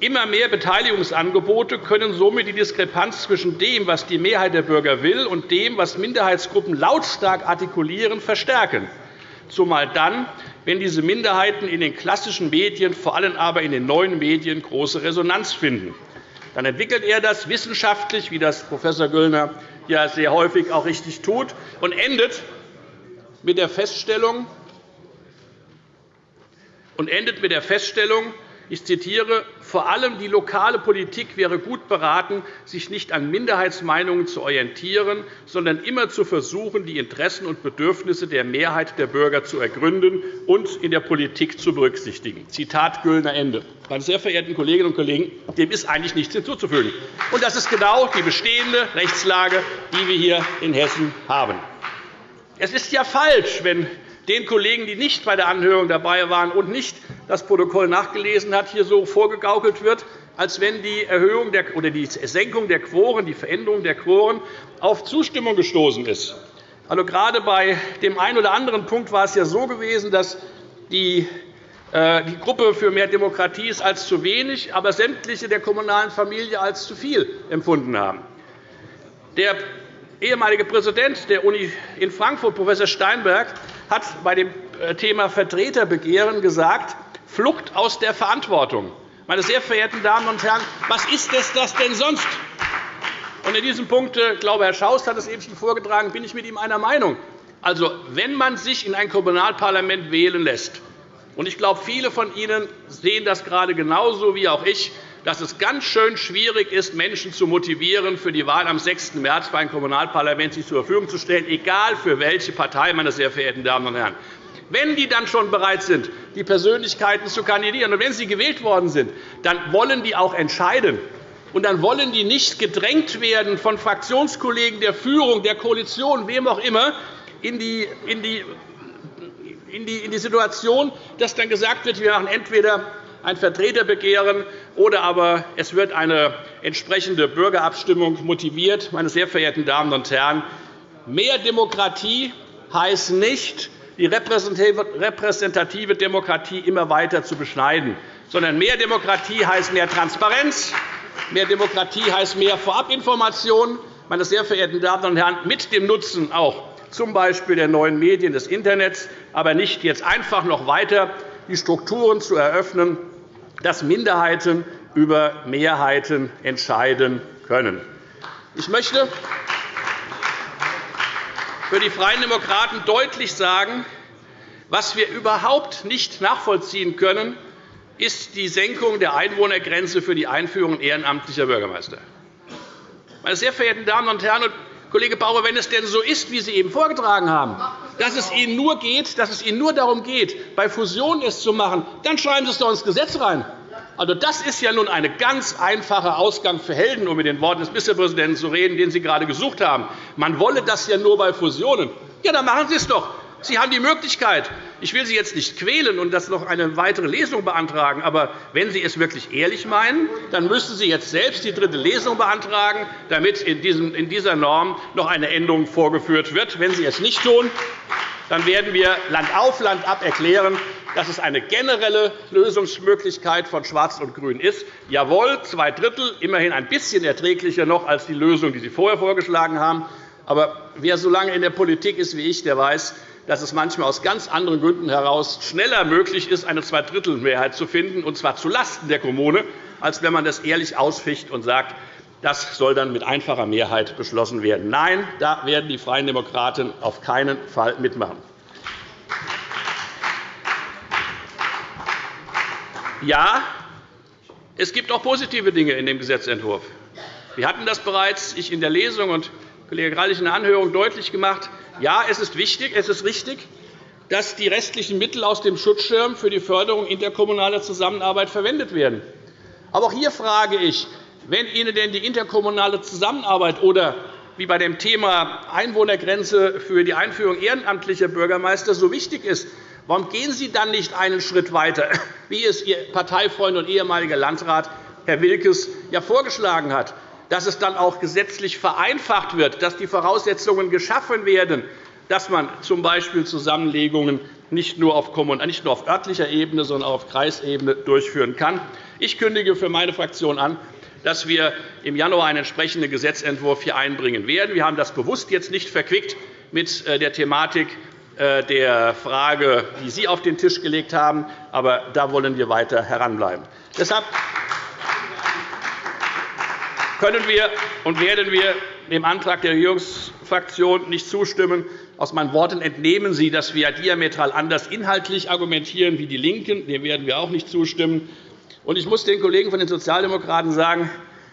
Immer mehr Beteiligungsangebote können somit die Diskrepanz zwischen dem, was die Mehrheit der Bürger will, und dem, was Minderheitsgruppen lautstark artikulieren, verstärken, zumal dann, wenn diese Minderheiten in den klassischen Medien, vor allem aber in den neuen Medien, große Resonanz finden. Dann entwickelt er das wissenschaftlich, wie das Prof. Güllner ja sehr häufig auch richtig tut, und endet mit der Feststellung, und endet mit der Feststellung ich zitiere, vor allem die lokale Politik wäre gut beraten, sich nicht an Minderheitsmeinungen zu orientieren, sondern immer zu versuchen, die Interessen und Bedürfnisse der Mehrheit der Bürger zu ergründen und in der Politik zu berücksichtigen. Zitat Güllner Ende. Meine sehr verehrten Kolleginnen und Kollegen, dem ist eigentlich nichts hinzuzufügen. Und das ist genau die bestehende Rechtslage, die wir hier in Hessen haben. Es ist ja falsch, wenn den Kollegen, die nicht bei der Anhörung dabei waren und nicht das Protokoll nachgelesen haben, hier so vorgegaukelt wird, als wenn die Erhöhung der, oder die Senkung der Quoren, die Veränderung der Quoren auf Zustimmung gestoßen ist. Also, gerade bei dem einen oder anderen Punkt war es ja so gewesen, dass die äh, die Gruppe für mehr Demokratie es als zu wenig, aber sämtliche der kommunalen Familie als zu viel empfunden haben. Der ehemalige Präsident der Uni in Frankfurt, Prof. Steinberg, hat bei dem äh, Thema Vertreterbegehren gesagt, Flucht aus der Verantwortung. Meine sehr verehrten Damen und Herren, was ist das denn sonst? in diesem Punkt, ich glaube, Herr Schaus hat es eben schon vorgetragen, bin ich mit ihm einer Meinung. Also, wenn man sich in ein Kommunalparlament wählen lässt, und ich glaube, viele von Ihnen sehen das gerade genauso wie auch ich, dass es ganz schön schwierig ist, Menschen zu motivieren, für die Wahl am 6. März für ein Kommunalparlament sich zur Verfügung zu stellen, egal für welche Partei, meine sehr verehrten Damen und Herren. Wenn die dann schon bereit sind, die Persönlichkeiten zu kandidieren, und wenn sie gewählt worden sind, dann wollen die auch entscheiden. Und dann wollen die nicht gedrängt werden von Fraktionskollegen der Führung, der Koalition, wem auch immer, in die, in die, in die, Situation, dass dann gesagt wird, wir machen entweder ein Vertreterbegehren oder aber es wird eine entsprechende Bürgerabstimmung motiviert. Meine sehr verehrten Damen und Herren, mehr Demokratie heißt nicht, die repräsentative Demokratie immer weiter zu beschneiden, sondern mehr Demokratie heißt mehr Transparenz, mehr Demokratie heißt mehr Vorabinformation, meine sehr verehrten Damen und Herren, mit dem Nutzen auch z. B. der neuen Medien des Internets, aber nicht jetzt einfach noch weiter die Strukturen zu eröffnen, dass Minderheiten über Mehrheiten entscheiden können. Ich möchte für die Freien Demokraten deutlich sagen, was wir überhaupt nicht nachvollziehen können, ist die Senkung der Einwohnergrenze für die Einführung ehrenamtlicher Bürgermeister. Meine sehr verehrten Damen und Herren, Kollege Bauer, wenn es denn so ist, wie Sie eben vorgetragen haben, dass es Ihnen nur, geht, dass es Ihnen nur darum geht, bei Fusionen es zu machen, dann schreiben Sie es doch ins Gesetz rein. Also, das ist ja nun ein ganz einfacher Ausgang für Helden, um mit den Worten des Ministerpräsidenten zu reden, den Sie gerade gesucht haben. Man wolle das ja nur bei Fusionen. Ja, dann machen Sie es doch. Sie haben die Möglichkeit. Ich will Sie jetzt nicht quälen und das noch eine weitere Lesung beantragen. Aber wenn Sie es wirklich ehrlich meinen, dann müssten Sie jetzt selbst die dritte Lesung beantragen, damit in dieser Norm noch eine Änderung vorgeführt wird. Wenn Sie es nicht tun, dann werden wir Land auf, Land ab erklären, dass es eine generelle Lösungsmöglichkeit von Schwarz und Grün ist. Jawohl, zwei Drittel, immerhin ein bisschen erträglicher noch als die Lösung, die Sie vorher vorgeschlagen haben. Aber wer so lange in der Politik ist wie ich, der weiß, dass es manchmal aus ganz anderen Gründen heraus schneller möglich ist, eine Zweidrittelmehrheit zu finden, und zwar zulasten der Kommune, als wenn man das ehrlich ausficht und sagt, das soll dann mit einfacher Mehrheit beschlossen werden. Nein, da werden die Freien Demokraten auf keinen Fall mitmachen. Ja, es gibt auch positive Dinge in dem Gesetzentwurf. Wir hatten das bereits ich in der Lesung und Kollege Greilich in der Anhörung deutlich gemacht. Ja, es ist wichtig, es ist richtig, dass die restlichen Mittel aus dem Schutzschirm für die Förderung interkommunaler Zusammenarbeit verwendet werden. Aber auch hier frage ich, wenn Ihnen denn die interkommunale Zusammenarbeit oder wie bei dem Thema Einwohnergrenze für die Einführung ehrenamtlicher Bürgermeister so wichtig ist, Warum gehen Sie dann nicht einen Schritt weiter, wie es Ihr Parteifreund und ehemaliger Landrat Herr Wilkes ja vorgeschlagen hat, dass es dann auch gesetzlich vereinfacht wird, dass die Voraussetzungen geschaffen werden, dass man z. B. Zusammenlegungen nicht nur auf örtlicher Ebene, sondern auch auf Kreisebene durchführen kann. Ich kündige für meine Fraktion an, dass wir im Januar einen entsprechenden Gesetzentwurf hier einbringen werden. Wir haben das bewusst jetzt nicht verquickt mit äh, der Thematik äh, der Frage, die Sie auf den Tisch gelegt haben. Aber da wollen wir weiter heranbleiben. Deshalb können wir und werden wir dem Antrag der Regierungsfraktion nicht zustimmen. Aus meinen Worten entnehmen Sie, dass wir diametral anders inhaltlich argumentieren wie die LINKEN. Dem werden wir auch nicht zustimmen. Ich muss den Kollegen von den Sozialdemokraten sagen,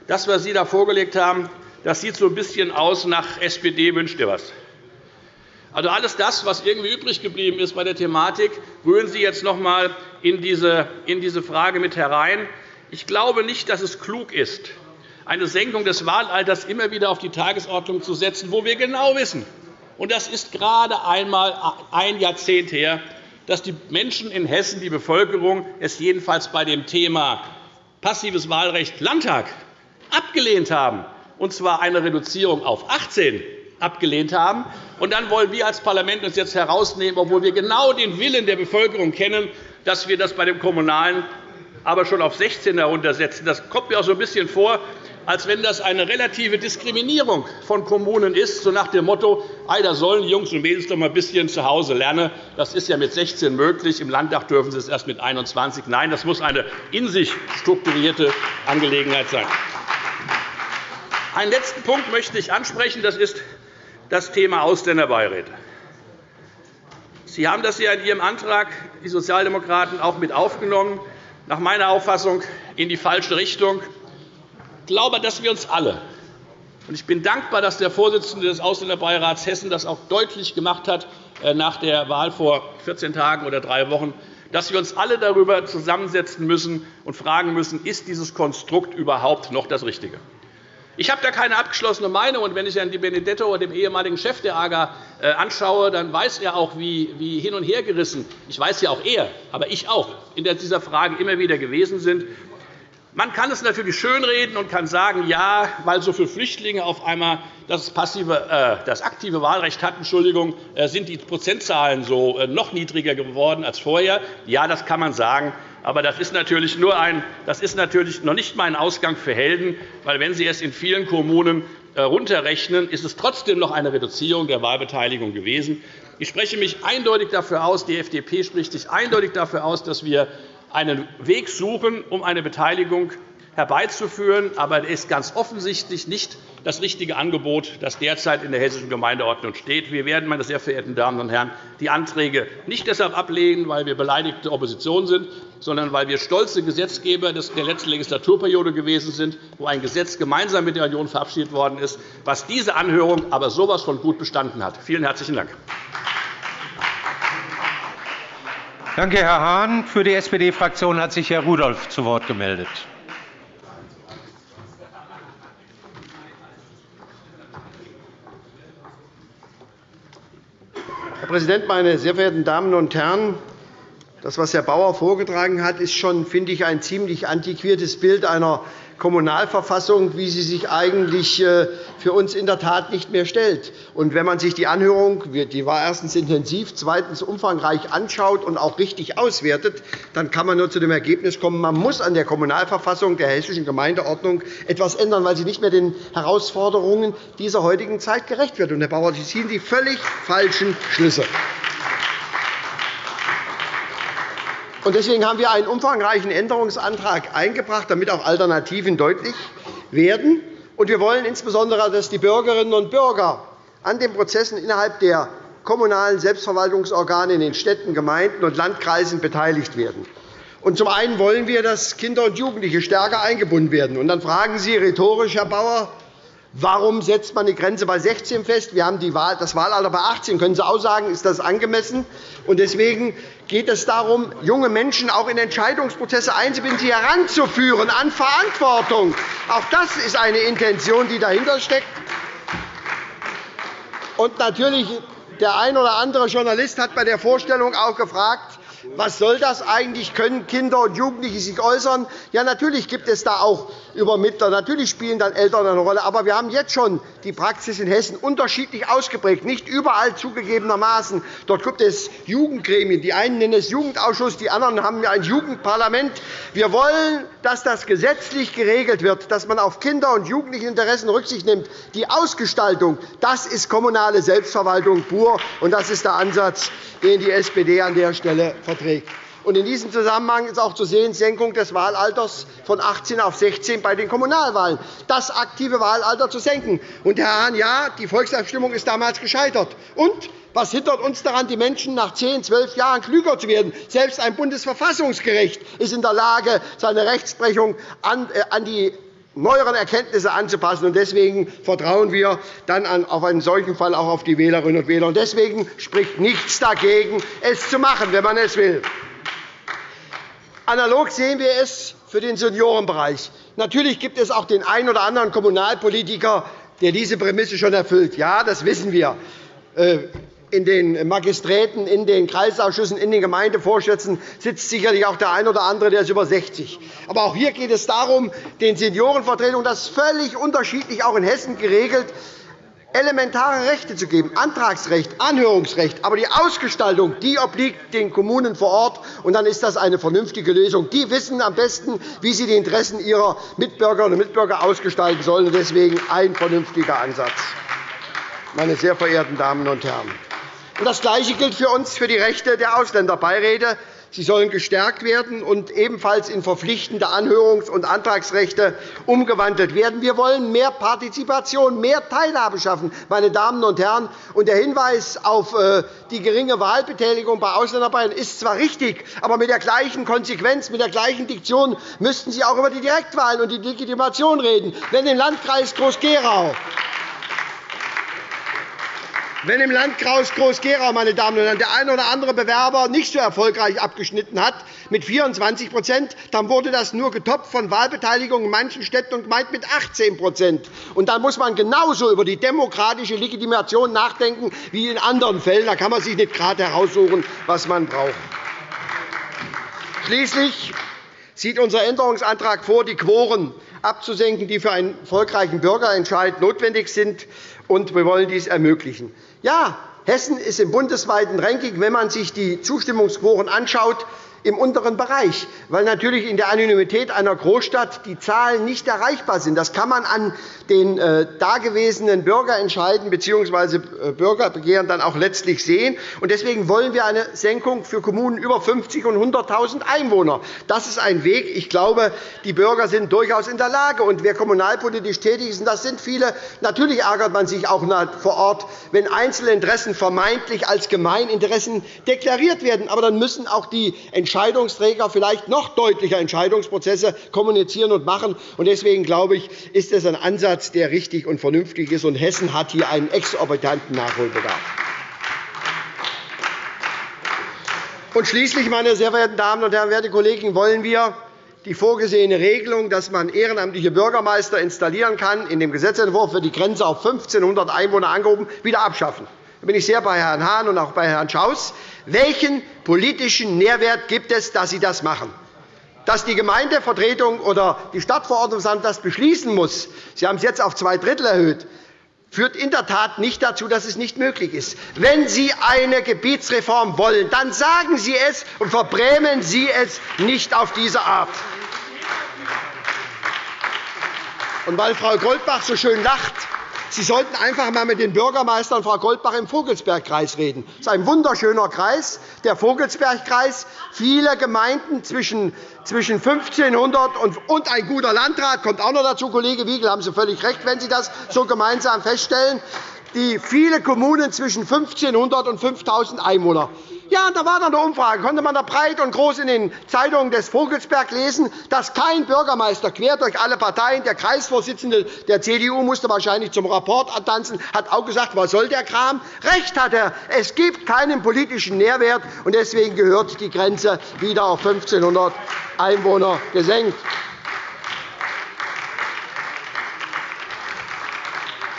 das, was Sie da vorgelegt haben, das sieht so ein bisschen aus nach SPD wünscht ihr was. Also alles das, was irgendwie übrig geblieben ist bei der Thematik, rühren Sie jetzt noch einmal in diese Frage mit herein. Ich glaube nicht, dass es klug ist, eine Senkung des Wahlalters immer wieder auf die Tagesordnung zu setzen, wo wir genau wissen, und das ist gerade einmal ein Jahrzehnt her, dass die Menschen in Hessen, die Bevölkerung, es jedenfalls bei dem Thema passives Wahlrecht Landtag abgelehnt haben, und zwar eine Reduzierung auf 18 abgelehnt haben. Und dann wollen wir als Parlament uns jetzt herausnehmen, obwohl wir genau den Willen der Bevölkerung kennen, dass wir das bei dem Kommunalen aber schon auf 16 heruntersetzen. Das kommt mir auch so ein bisschen vor, als wenn das eine relative Diskriminierung von Kommunen ist, so nach dem Motto, da sollen die Jungs und Mädels doch mal ein bisschen zu Hause lernen. Das ist ja mit 16 möglich. Im Landtag dürfen sie es erst mit 21. Nein, das muss eine in sich strukturierte Angelegenheit sein. Einen letzten Punkt möchte ich ansprechen. Das ist das Thema Ausländerbeiräte. Sie haben das ja in Ihrem Antrag, die Sozialdemokraten, auch mit aufgenommen. nach meiner Auffassung in die falsche Richtung. Ich glaube, dass wir uns alle und ich bin dankbar, dass der Vorsitzende des Ausländerbeirats Hessen das auch deutlich gemacht hat äh, nach der Wahl vor 14 Tagen oder drei Wochen, dass wir uns alle darüber zusammensetzen müssen und fragen müssen, ist dieses Konstrukt überhaupt noch das Richtige? Ich habe da keine abgeschlossene Meinung. und Wenn ich Herrn Di Benedetto, dem ehemaligen Chef der AGA, äh, anschaue, dann weiß er auch, wie hin und her gerissen ich weiß ja auch er, aber ich auch in dieser Frage immer wieder gewesen sind. Man kann es natürlich schönreden und kann sagen, ja, weil so viele Flüchtlinge auf einmal das, passive, äh, das aktive Wahlrecht hatten, Entschuldigung, äh, sind die Prozentzahlen so äh, noch niedriger geworden als vorher. Ja, das kann man sagen. Aber das ist natürlich, nur ein, das ist natürlich noch nicht mal ein Ausgang für Helden, weil wenn Sie es in vielen Kommunen runterrechnen, ist es trotzdem noch eine Reduzierung der Wahlbeteiligung gewesen. Ich spreche mich eindeutig dafür aus, die FDP spricht sich eindeutig dafür aus, dass wir einen Weg suchen, um eine Beteiligung herbeizuführen. Aber es ist ganz offensichtlich nicht das richtige Angebot, das derzeit in der Hessischen Gemeindeordnung steht. Wir werden, meine sehr verehrten Damen und Herren, die Anträge nicht deshalb ablehnen, weil wir beleidigte Opposition sind, sondern weil wir stolze Gesetzgeber der letzten Legislaturperiode gewesen sind, wo ein Gesetz gemeinsam mit der Union verabschiedet worden ist, was diese Anhörung aber so etwas von gut bestanden hat. Vielen herzlichen Dank. Danke, Herr Hahn. Für die SPD-Fraktion hat sich Herr Rudolph zu Wort gemeldet. Herr Präsident, meine sehr verehrten Damen und Herren! Das, was Herr Bauer vorgetragen hat, ist schon, finde ich, ein ziemlich antiquiertes Bild einer Kommunalverfassung, wie sie sich eigentlich äh, für uns in der Tat nicht mehr stellt. Und wenn man sich die Anhörung, die war erstens intensiv, zweitens umfangreich anschaut und auch richtig auswertet, dann kann man nur zu dem Ergebnis kommen, man muss an der Kommunalverfassung der Hessischen Gemeindeordnung etwas ändern, weil sie nicht mehr den Herausforderungen dieser heutigen Zeit gerecht wird. Und, Herr Bauer, Sie ziehen die völlig falschen Schlüsse. Deswegen haben wir einen umfangreichen Änderungsantrag eingebracht, damit auch Alternativen deutlich werden. Wir wollen insbesondere, dass die Bürgerinnen und Bürger an den Prozessen innerhalb der kommunalen Selbstverwaltungsorgane in den Städten, Gemeinden und Landkreisen beteiligt werden. zum einen wollen wir, dass Kinder und Jugendliche stärker eingebunden werden. dann fragen Sie rhetorisch, Herr Bauer, Warum setzt man die Grenze bei 16 fest? Wir haben das Wahlalter bei 18. Können Sie auch sagen, ist das angemessen? Deswegen geht es darum, junge Menschen auch in Entscheidungsprozesse einzubinden, sie heranzuführen an Verantwortung. Auch das ist eine Intention, die dahinter steckt. Natürlich, der ein oder andere Journalist hat bei der Vorstellung auch gefragt, was soll das eigentlich? Können Kinder und Jugendliche sich äußern? Ja, natürlich gibt es da auch Übermittler. Natürlich spielen dann Eltern eine Rolle. Aber wir haben jetzt schon die Praxis in Hessen unterschiedlich ausgeprägt, nicht überall zugegebenermaßen. Dort gibt es Jugendgremien. Die einen nennen es Jugendausschuss, die anderen haben ein Jugendparlament. Wir wollen, dass das gesetzlich geregelt wird, dass man auf Kinder- und Jugendlichteninteressen Rücksicht nimmt. Die Ausgestaltung das ist kommunale Selbstverwaltung pur, und das ist der Ansatz, den die SPD an der Stelle verträgt. In diesem Zusammenhang ist auch zu sehen Senkung des Wahlalters von 18 auf 16 bei den Kommunalwahlen, das aktive Wahlalter zu senken. Und, Herr Hahn, ja, die Volksabstimmung ist damals gescheitert. Und was hindert uns daran, die Menschen nach 10, 12 Jahren klüger zu werden? Selbst ein Bundesverfassungsgericht ist in der Lage, seine Rechtsprechung an äh, die neueren Erkenntnisse anzupassen. Deswegen vertrauen wir dann auf einen solchen Fall auch auf die Wählerinnen und Wähler. Deswegen spricht nichts dagegen, es zu machen, wenn man es will. Analog sehen wir es für den Seniorenbereich. Natürlich gibt es auch den einen oder anderen Kommunalpolitiker, der diese Prämisse schon erfüllt. Ja, das wissen wir. In den Magisträten, in den Kreisausschüssen, in den Gemeindevorständen sitzt sicherlich auch der eine oder andere, der ist über 60. Aber auch hier geht es darum, den Seniorenvertretungen, das ist völlig unterschiedlich auch in Hessen geregelt, elementare Rechte zu geben, Antragsrecht, Anhörungsrecht. Aber die Ausgestaltung die obliegt den Kommunen vor Ort, und dann ist das eine vernünftige Lösung. Die wissen am besten, wie sie die Interessen ihrer Mitbürgerinnen und Mitbürger ausgestalten sollen. Deswegen ein vernünftiger Ansatz. Meine sehr verehrten Damen und Herren, das Gleiche gilt für uns für die Rechte der Ausländerbeiräte. Sie sollen gestärkt werden und ebenfalls in verpflichtende Anhörungs- und Antragsrechte umgewandelt werden. Wir wollen mehr Partizipation, mehr Teilhabe schaffen. Meine Damen und Herren. Und der Hinweis auf äh, die geringe Wahlbeteiligung bei Ausländerbayern ist zwar richtig, aber mit der gleichen Konsequenz, mit der gleichen Diktion müssten Sie auch über die Direktwahlen und die Legitimation reden. Wenn im Landkreis Groß-Gerau wenn im Landkreis Groß-Gerau meine Damen und Herren, der eine oder andere Bewerber nicht so erfolgreich abgeschnitten hat, mit 24 dann wurde das nur getoppt von Wahlbeteiligung in manchen Städten und Gemeinden mit 18 Und dann muss man genauso über die demokratische Legitimation nachdenken wie in anderen Fällen. Da kann man sich nicht gerade heraussuchen, was man braucht. Schließlich sieht unser Änderungsantrag vor, die Quoren abzusenken, die für einen erfolgreichen Bürgerentscheid notwendig sind. Und wir wollen dies ermöglichen. Ja, Hessen ist im bundesweiten Ranking, wenn man sich die Zustimmungsquoren anschaut, im unteren Bereich, weil natürlich in der Anonymität einer Großstadt die Zahlen nicht erreichbar sind. Das kann man an den äh, dagewesenen Bürgerentscheiden bzw. Äh, Bürgerbegehren dann auch letztlich sehen. Deswegen wollen wir eine Senkung für Kommunen über 50 und 100.000 Einwohner. Das ist ein Weg. Ich glaube, die Bürger sind durchaus in der Lage. Und wer kommunalpolitisch tätig ist, und das sind viele, natürlich ärgert man sich auch vor Ort, wenn einzelne Interessen vermeintlich als Gemeininteressen deklariert werden. Aber dann müssen auch die Entscheidungsträger vielleicht noch deutlicher Entscheidungsprozesse kommunizieren und machen. Deswegen glaube ich, ist es ein Ansatz, der richtig und vernünftig ist. Und Hessen hat hier einen exorbitanten Nachholbedarf. Und schließlich, meine sehr verehrten Damen und Herren, werte Kollegen, wollen wir die vorgesehene Regelung, dass man ehrenamtliche Bürgermeister installieren kann, in dem Gesetzentwurf wird die Grenze auf 1.500 Einwohner angehoben, wieder abschaffen. Da bin ich sehr bei Herrn Hahn und auch bei Herrn Schaus. Welchen politischen Nährwert gibt es, dass Sie das machen? Dass die Gemeindevertretung oder die Stadtverordnetenversammlung das beschließen muss, Sie haben es jetzt auf zwei Drittel erhöht, führt in der Tat nicht dazu, dass es nicht möglich ist. Wenn Sie eine Gebietsreform wollen, dann sagen Sie es und verbrämen Sie es nicht auf diese Art. Und weil Frau Goldbach so schön lacht, Sie sollten einfach einmal mit den Bürgermeistern Frau Goldbach im Vogelsbergkreis reden. Das ist ein wunderschöner Kreis, der Vogelsbergkreis. Viele Gemeinden zwischen 1500 und ein guter Landrat kommt auch noch dazu. Kollege Wiegel, haben Sie völlig recht, wenn Sie das so gemeinsam feststellen. Die viele Kommunen zwischen 1500 und 5000 Einwohner. Ja, da war dann eine Umfrage, konnte man da breit und groß in den Zeitungen des Vogelsberg lesen, dass kein Bürgermeister quer durch alle Parteien, der Kreisvorsitzende der CDU musste wahrscheinlich zum Rapport tanzen, hat auch gesagt, was soll der Kram? Recht hat er. Es gibt keinen politischen Nährwert, und deswegen gehört die Grenze wieder auf 1.500 Einwohner gesenkt.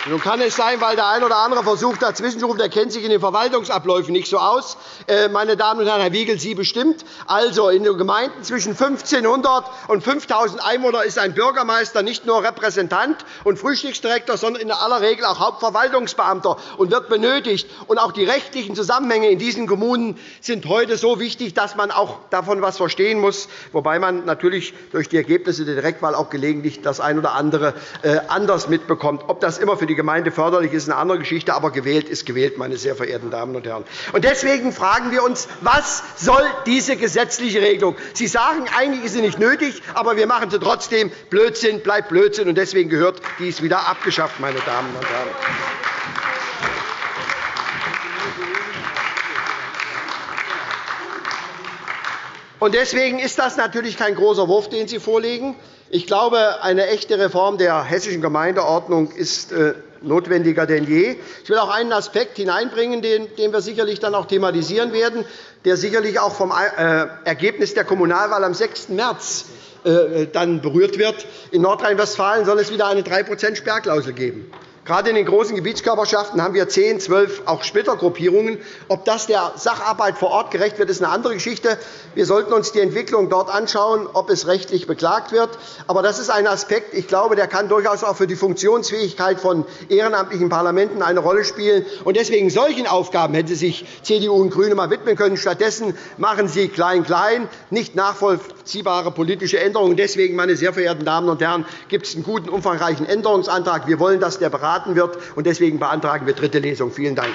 Nun kann es sein, weil der eine oder andere versucht, dazwischenzurufen, der kennt sich in den Verwaltungsabläufen nicht so aus. Äh, meine Damen und Herren, Herr Wiegel, Sie bestimmt. Also, in den Gemeinden zwischen 1.500 und 5.000 Einwohnern ist ein Bürgermeister nicht nur Repräsentant und Frühstücksdirektor, sondern in aller Regel auch Hauptverwaltungsbeamter und wird benötigt. Und auch die rechtlichen Zusammenhänge in diesen Kommunen sind heute so wichtig, dass man auch davon etwas verstehen muss, wobei man natürlich durch die Ergebnisse der Direktwahl auch gelegentlich das eine oder andere äh, anders mitbekommt. Ob das immer für die die Gemeinde förderlich ist, eine andere Geschichte. Aber gewählt ist gewählt, meine sehr verehrten Damen und Herren. Und deswegen fragen wir uns, was soll diese gesetzliche Regelung? Sie sagen, eigentlich ist sie nicht nötig, aber wir machen sie trotzdem. Blödsinn bleibt Blödsinn. Und deswegen gehört dies wieder abgeschafft, meine Damen und Herren. Deswegen ist das natürlich kein großer Wurf, den Sie vorlegen. Ich glaube, eine echte Reform der hessischen Gemeindeordnung ist äh, notwendiger denn je. Ich will auch einen Aspekt hineinbringen, den wir sicherlich dann auch thematisieren werden, der sicherlich auch vom äh, Ergebnis der Kommunalwahl am 6. März äh, dann berührt wird. In Nordrhein-Westfalen soll es wieder eine 3% Sperrklausel geben. Gerade in den großen Gebietskörperschaften haben wir 10, 12 auch Splittergruppierungen. Ob das der Sacharbeit vor Ort gerecht wird, ist eine andere Geschichte. Wir sollten uns die Entwicklung dort anschauen, ob es rechtlich beklagt wird. Aber das ist ein Aspekt, ich glaube, der kann durchaus auch für die Funktionsfähigkeit von ehrenamtlichen Parlamenten eine Rolle spielen. Und deswegen solchen Aufgaben hätte sich CDU und GRÜNE mal widmen können. Stattdessen machen sie klein-klein, nicht nachvollziehbare politische Änderungen. Deswegen, meine sehr verehrten Damen und Herren, gibt es einen guten, umfangreichen Änderungsantrag. Wir wollen, dass der Berat beraten wird. Deswegen beantragen wir dritte Lesung. Vielen Dank.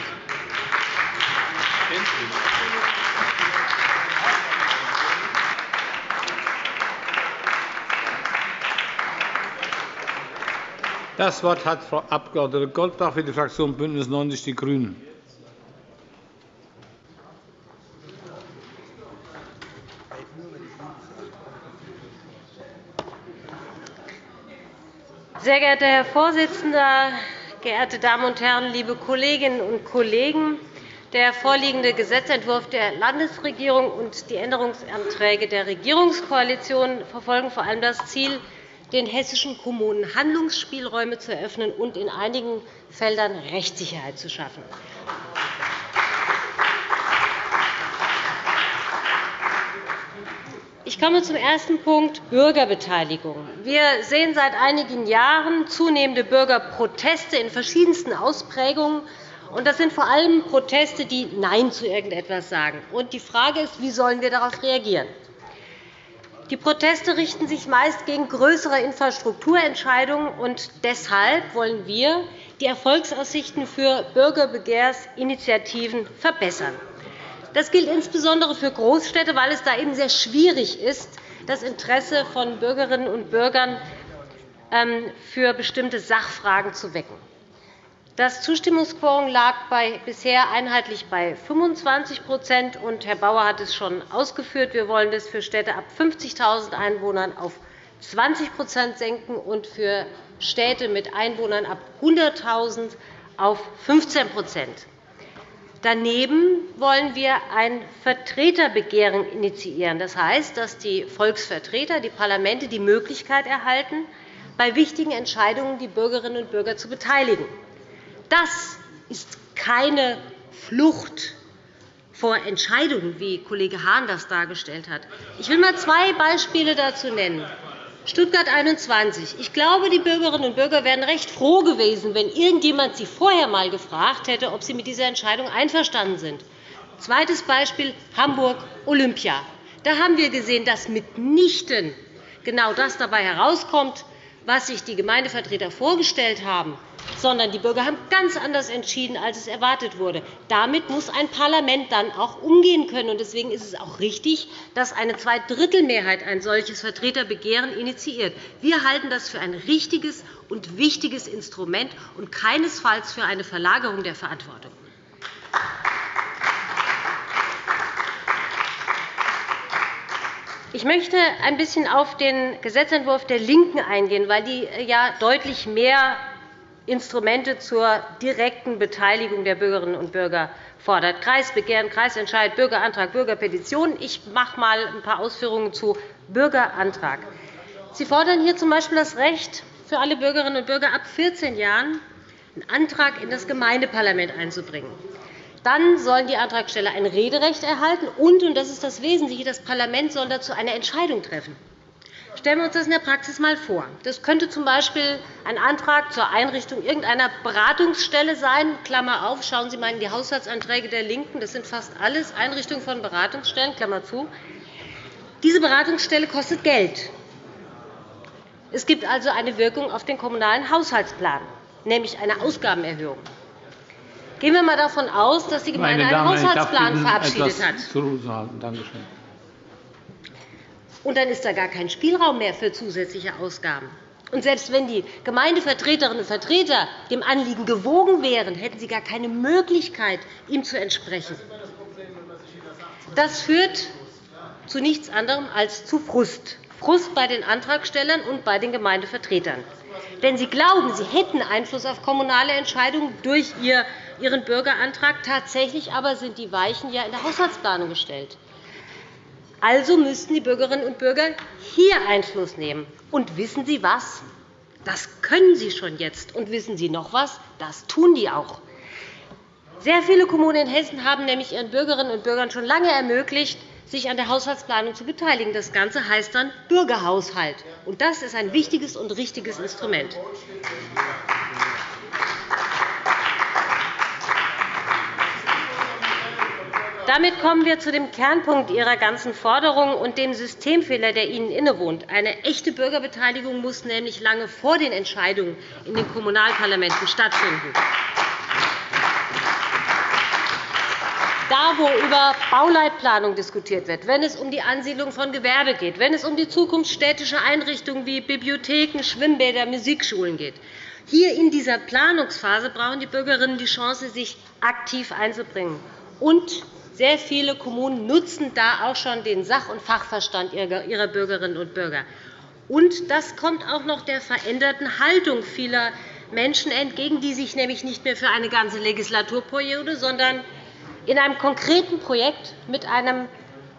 Das Wort hat Frau Abg. Goldbach für die Fraktion BÜNDNIS 90 die GRÜNEN. Sehr geehrter Herr Vorsitzender, geehrte Damen und Herren, liebe Kolleginnen und Kollegen! Der vorliegende Gesetzentwurf der Landesregierung und die Änderungsanträge der Regierungskoalition verfolgen vor allem das Ziel, den hessischen Kommunen Handlungsspielräume zu eröffnen und in einigen Feldern Rechtssicherheit zu schaffen. Ich komme zum ersten Punkt Bürgerbeteiligung. Wir sehen seit einigen Jahren zunehmende Bürgerproteste in verschiedensten Ausprägungen. Das sind vor allem Proteste, die Nein zu irgendetwas sagen. Die Frage ist, wie sollen wir darauf reagieren? Die Proteste richten sich meist gegen größere Infrastrukturentscheidungen. und Deshalb wollen wir die Erfolgsaussichten für Bürgerbegehrinitiativen verbessern. Das gilt insbesondere für Großstädte, weil es da eben sehr schwierig ist, das Interesse von Bürgerinnen und Bürgern ähm, für bestimmte Sachfragen zu wecken. Das Zustimmungsquorum lag bisher einheitlich bei 25 und Herr Bauer hat es schon ausgeführt. Wir wollen das für Städte ab 50.000 Einwohnern auf 20% senken und für Städte mit Einwohnern ab 100.000 auf 15 Daneben wollen wir ein Vertreterbegehren initiieren. Das heißt, dass die Volksvertreter, die Parlamente die Möglichkeit erhalten, bei wichtigen Entscheidungen die Bürgerinnen und Bürger zu beteiligen. Das ist keine Flucht vor Entscheidungen, wie Kollege Hahn das dargestellt hat. Ich will einmal zwei Beispiele dazu nennen. Stuttgart 21. Ich glaube, die Bürgerinnen und Bürger wären recht froh gewesen, wenn irgendjemand sie vorher einmal gefragt hätte, ob sie mit dieser Entscheidung einverstanden sind. Zweites Beispiel Hamburg Olympia. Da haben wir gesehen, dass mitnichten genau das dabei herauskommt, was sich die Gemeindevertreter vorgestellt haben, sondern die Bürger haben ganz anders entschieden, als es erwartet wurde. Damit muss ein Parlament dann auch umgehen können. Deswegen ist es auch richtig, dass eine Zweidrittelmehrheit ein solches Vertreterbegehren initiiert. Wir halten das für ein richtiges und wichtiges Instrument und keinesfalls für eine Verlagerung der Verantwortung. Ich möchte ein bisschen auf den Gesetzentwurf der LINKEN eingehen, weil die ja deutlich mehr Instrumente zur direkten Beteiligung der Bürgerinnen und Bürger fordert. Kreisbegehren, Kreisentscheid, Bürgerantrag, Bürgerpetition. Ich mache einmal ein paar Ausführungen zu Bürgerantrag. Sie fordern hier z. B. das Recht für alle Bürgerinnen und Bürger ab 14 Jahren, einen Antrag in das Gemeindeparlament einzubringen. Dann sollen die Antragsteller ein Rederecht erhalten, und, und das ist das Wesentliche, das Parlament soll dazu eine Entscheidung treffen. Stellen wir uns das in der Praxis einmal vor. Das könnte z. B. ein Antrag zur Einrichtung irgendeiner Beratungsstelle sein. Klammer auf, schauen Sie einmal in die Haushaltsanträge der LINKEN. Das sind fast alles Einrichtungen von Beratungsstellen. Klammer zu. Diese Beratungsstelle kostet Geld. Es gibt also eine Wirkung auf den Kommunalen Haushaltsplan, nämlich eine Ausgabenerhöhung. Gehen wir einmal davon aus, dass die Gemeinde einen Haushaltsplan verabschiedet hat. Und dann ist da gar kein Spielraum mehr für zusätzliche Ausgaben. Und selbst wenn die Gemeindevertreterinnen und Vertreter dem Anliegen gewogen wären, hätten sie gar keine Möglichkeit, ihm zu entsprechen. Das führt zu nichts anderem als zu Frust. Frust bei den Antragstellern und bei den Gemeindevertretern. Denn sie glauben, sie hätten Einfluss auf kommunale Entscheidungen durch ihren Bürgerantrag. Tatsächlich aber sind die Weichen ja in der Haushaltsplanung gestellt. Also müssten die Bürgerinnen und Bürger hier Einfluss nehmen. Und wissen Sie was? Das können Sie schon jetzt. Und wissen Sie noch was? Das tun die auch. Sehr viele Kommunen in Hessen haben nämlich ihren Bürgerinnen und Bürgern schon lange ermöglicht, sich an der Haushaltsplanung zu beteiligen. Das Ganze heißt dann Bürgerhaushalt. Und das ist ein wichtiges und richtiges Instrument. Damit kommen wir zu dem Kernpunkt Ihrer ganzen Forderung und dem Systemfehler, der Ihnen innewohnt. Eine echte Bürgerbeteiligung muss nämlich lange vor den Entscheidungen in den Kommunalparlamenten stattfinden. Da, wo über Bauleitplanung diskutiert wird, wenn es um die Ansiedlung von Gewerbe geht, wenn es um die Zukunft städtischer Einrichtungen wie Bibliotheken, Schwimmbäder, Musikschulen geht, Hier in dieser Planungsphase brauchen die Bürgerinnen die Chance, sich aktiv einzubringen. Und sehr viele Kommunen nutzen da auch schon den Sach- und Fachverstand ihrer Bürgerinnen und Bürger. Und das kommt auch noch der veränderten Haltung vieler Menschen entgegen, die sich nämlich nicht mehr für eine ganze Legislaturperiode, sondern in einem konkreten Projekt mit einem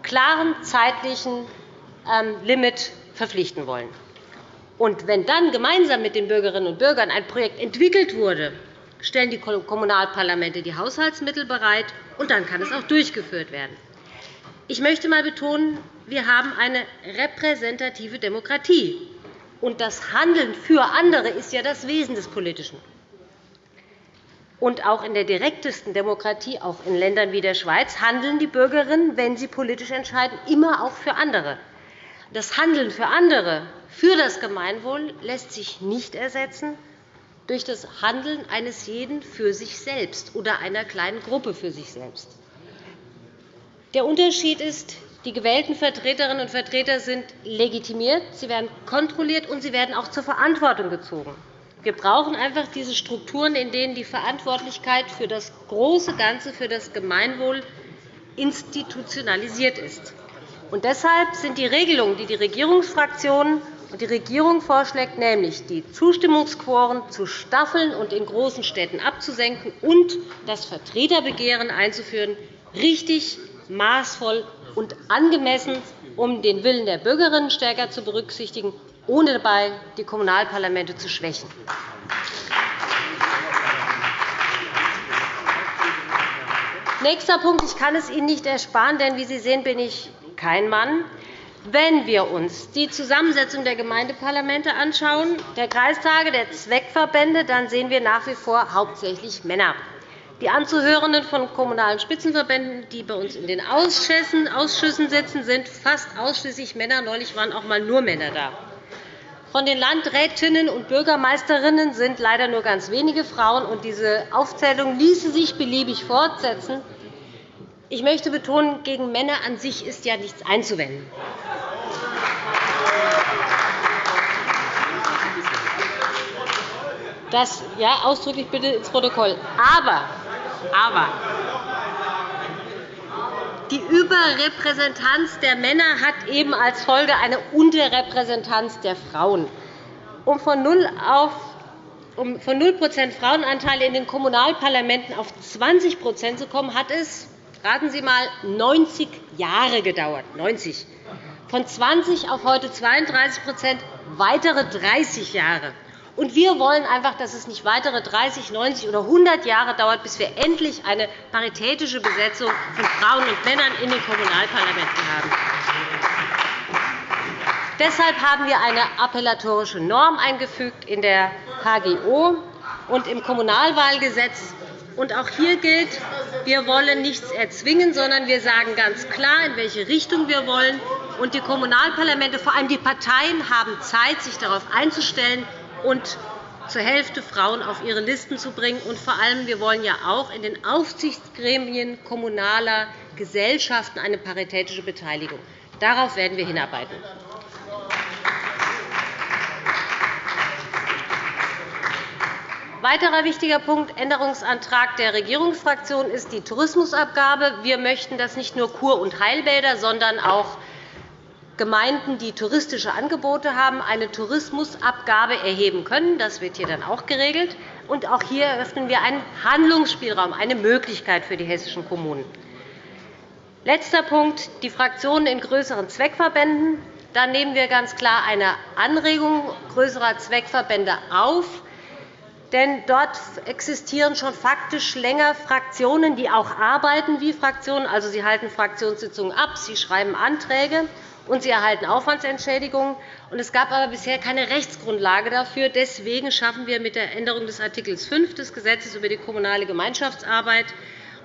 klaren zeitlichen ähm, Limit verpflichten wollen. Und wenn dann gemeinsam mit den Bürgerinnen und Bürgern ein Projekt entwickelt wurde, stellen die Kommunalparlamente die Haushaltsmittel bereit, und dann kann es auch durchgeführt werden. Ich möchte einmal betonen, wir haben eine repräsentative Demokratie. Und das Handeln für andere ist ja das Wesen des Politischen. Und auch in der direktesten Demokratie, auch in Ländern wie der Schweiz, handeln die Bürgerinnen, wenn sie politisch entscheiden, immer auch für andere. Das Handeln für andere, für das Gemeinwohl, lässt sich nicht ersetzen durch das Handeln eines jeden für sich selbst oder einer kleinen Gruppe für sich selbst. Der Unterschied ist, die gewählten Vertreterinnen und Vertreter sind legitimiert, sie werden kontrolliert, und sie werden auch zur Verantwortung gezogen. Wir brauchen einfach diese Strukturen, in denen die Verantwortlichkeit für das große Ganze, für das Gemeinwohl institutionalisiert ist. Und deshalb sind die Regelungen, die die Regierungsfraktionen die Regierung vorschlägt, nämlich die Zustimmungsquoren zu staffeln und in großen Städten abzusenken und das Vertreterbegehren einzuführen, richtig, maßvoll und angemessen, um den Willen der Bürgerinnen stärker zu berücksichtigen, ohne dabei die Kommunalparlamente zu schwächen. Nächster Punkt. Ich kann es Ihnen nicht ersparen, denn wie Sie sehen, bin ich kein Mann. Wenn wir uns die Zusammensetzung der Gemeindeparlamente anschauen, der Kreistage, der Zweckverbände, dann sehen wir nach wie vor hauptsächlich Männer. Die Anzuhörenden von Kommunalen Spitzenverbänden, die bei uns in den Ausschüssen sitzen, sind fast ausschließlich Männer. Neulich waren auch einmal nur Männer da. Von den Landrätinnen und Bürgermeisterinnen sind leider nur ganz wenige Frauen. und Diese Aufzählung ließe sich beliebig fortsetzen. Ich möchte betonen, gegen Männer an sich ist ja nichts einzuwenden. Das ja, ausdrücklich bitte ins Protokoll. Aber aber die Überrepräsentanz der Männer hat eben als Folge eine Unterrepräsentanz der Frauen. Um von 0 auf um von 0 Frauenanteil in den Kommunalparlamenten auf 20% zu kommen, hat es, raten Sie einmal, 90 Jahre gedauert. 90. Von 20 auf heute 32% weitere 30 Jahre. Und wir wollen einfach, dass es nicht weitere 30, 90 oder 100 Jahre dauert, bis wir endlich eine paritätische Besetzung von Frauen und Männern in den Kommunalparlamenten haben. Deshalb haben wir eine appellatorische Norm eingefügt in der HGO und im Kommunalwahlgesetz. Und auch hier gilt, wir wollen nichts erzwingen, sondern wir sagen ganz klar, in welche Richtung wir wollen. Und die Kommunalparlamente, vor allem die Parteien, haben Zeit, sich darauf einzustellen, und zur Hälfte Frauen auf ihre Listen zu bringen. Und vor allem, wir wollen ja auch in den Aufsichtsgremien kommunaler Gesellschaften eine paritätische Beteiligung. Darauf werden wir hinarbeiten. Weiterer wichtiger Punkt, Änderungsantrag der Regierungsfraktion, ist die Tourismusabgabe. Wir möchten, dass nicht nur Kur- und Heilbäder, sondern auch Gemeinden, die touristische Angebote haben, eine Tourismusabgabe erheben können. Das wird hier dann auch geregelt. Und auch hier eröffnen wir einen Handlungsspielraum, eine Möglichkeit für die hessischen Kommunen. Letzter Punkt, die Fraktionen in größeren Zweckverbänden. Da nehmen wir ganz klar eine Anregung größerer Zweckverbände auf. Denn dort existieren schon faktisch länger Fraktionen, die auch arbeiten wie Fraktionen. Also, sie halten Fraktionssitzungen ab, sie schreiben Anträge und sie erhalten Aufwandsentschädigungen. Es gab aber bisher keine Rechtsgrundlage dafür. Deswegen schaffen wir mit der Änderung des Art. 5 des Gesetzes über die kommunale Gemeinschaftsarbeit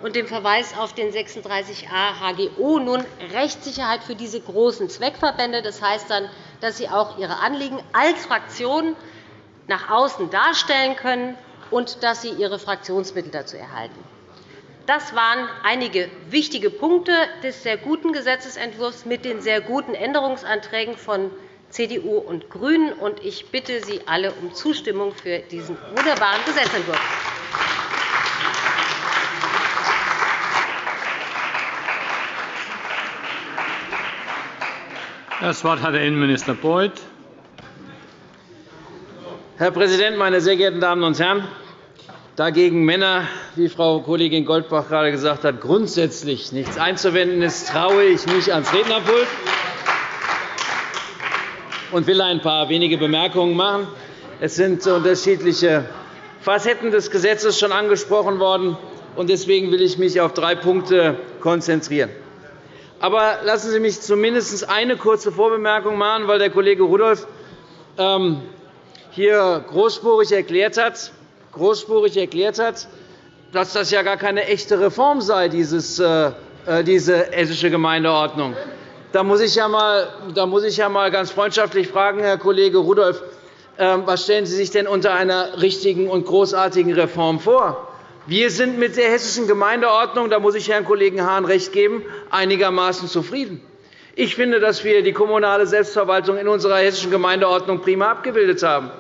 und dem Verweis auf den 36a HGO nun Rechtssicherheit für diese großen Zweckverbände. Das heißt dann, dass sie auch ihre Anliegen als Fraktion nach außen darstellen können und dass sie ihre Fraktionsmittel dazu erhalten. Das waren einige wichtige Punkte des sehr guten Gesetzentwurfs mit den sehr guten Änderungsanträgen von CDU und GRÜNEN. Ich bitte Sie alle um Zustimmung für diesen wunderbaren Gesetzentwurf. Das Wort hat der Innenminister Beuth. Herr Präsident, meine sehr geehrten Damen und Herren! Dagegen Männer, wie Frau Kollegin Goldbach gerade gesagt hat, grundsätzlich nichts einzuwenden ist, traue ich mich ans Rednerpult und will ein paar wenige Bemerkungen machen. Es sind unterschiedliche Facetten des Gesetzes schon angesprochen worden. Deswegen will ich mich auf drei Punkte konzentrieren. Aber lassen Sie mich zumindest eine kurze Vorbemerkung machen, weil der Kollege Rudolph ähm, hier großspurig erklärt hat, großspurig erklärt hat, dass das ja gar keine echte Reform sei, dieses, äh, äh, diese hessische Gemeindeordnung. Da muss, ich ja mal, ja ganz freundschaftlich fragen, Herr Kollege Rudolph, ähm, was stellen Sie sich denn unter einer richtigen und großartigen Reform vor? Wir sind mit der hessischen Gemeindeordnung, da muss ich Herrn Kollegen Hahn recht geben, einigermaßen zufrieden. Ich finde, dass wir die kommunale Selbstverwaltung in unserer hessischen Gemeindeordnung prima abgebildet haben.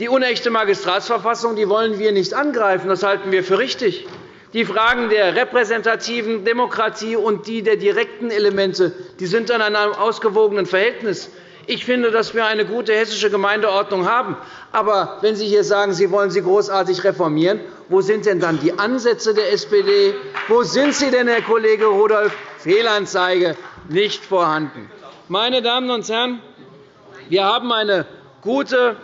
Die unechte Magistratsverfassung die wollen wir nicht angreifen. Das halten wir für richtig. Die Fragen der repräsentativen Demokratie und die der direkten Elemente die sind in einem ausgewogenen Verhältnis. Ich finde, dass wir eine gute hessische Gemeindeordnung haben. Aber wenn Sie hier sagen, Sie wollen sie großartig reformieren, wo sind denn dann die Ansätze der SPD? Wo sind sie denn, Herr Kollege Rudolph? Fehlanzeige nicht vorhanden. Meine Damen und Herren, wir haben eine gute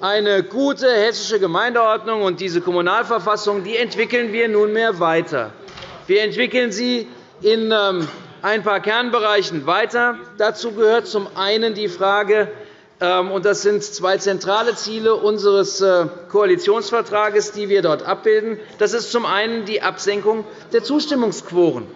eine gute hessische Gemeindeordnung und diese Kommunalverfassung die entwickeln wir nunmehr weiter. Wir entwickeln sie in ähm, ein paar Kernbereichen weiter. Dazu gehört zum einen die Frage, ähm, und das sind zwei zentrale Ziele unseres äh, Koalitionsvertrages, die wir dort abbilden. Das ist zum einen die Absenkung der Zustimmungsquoren.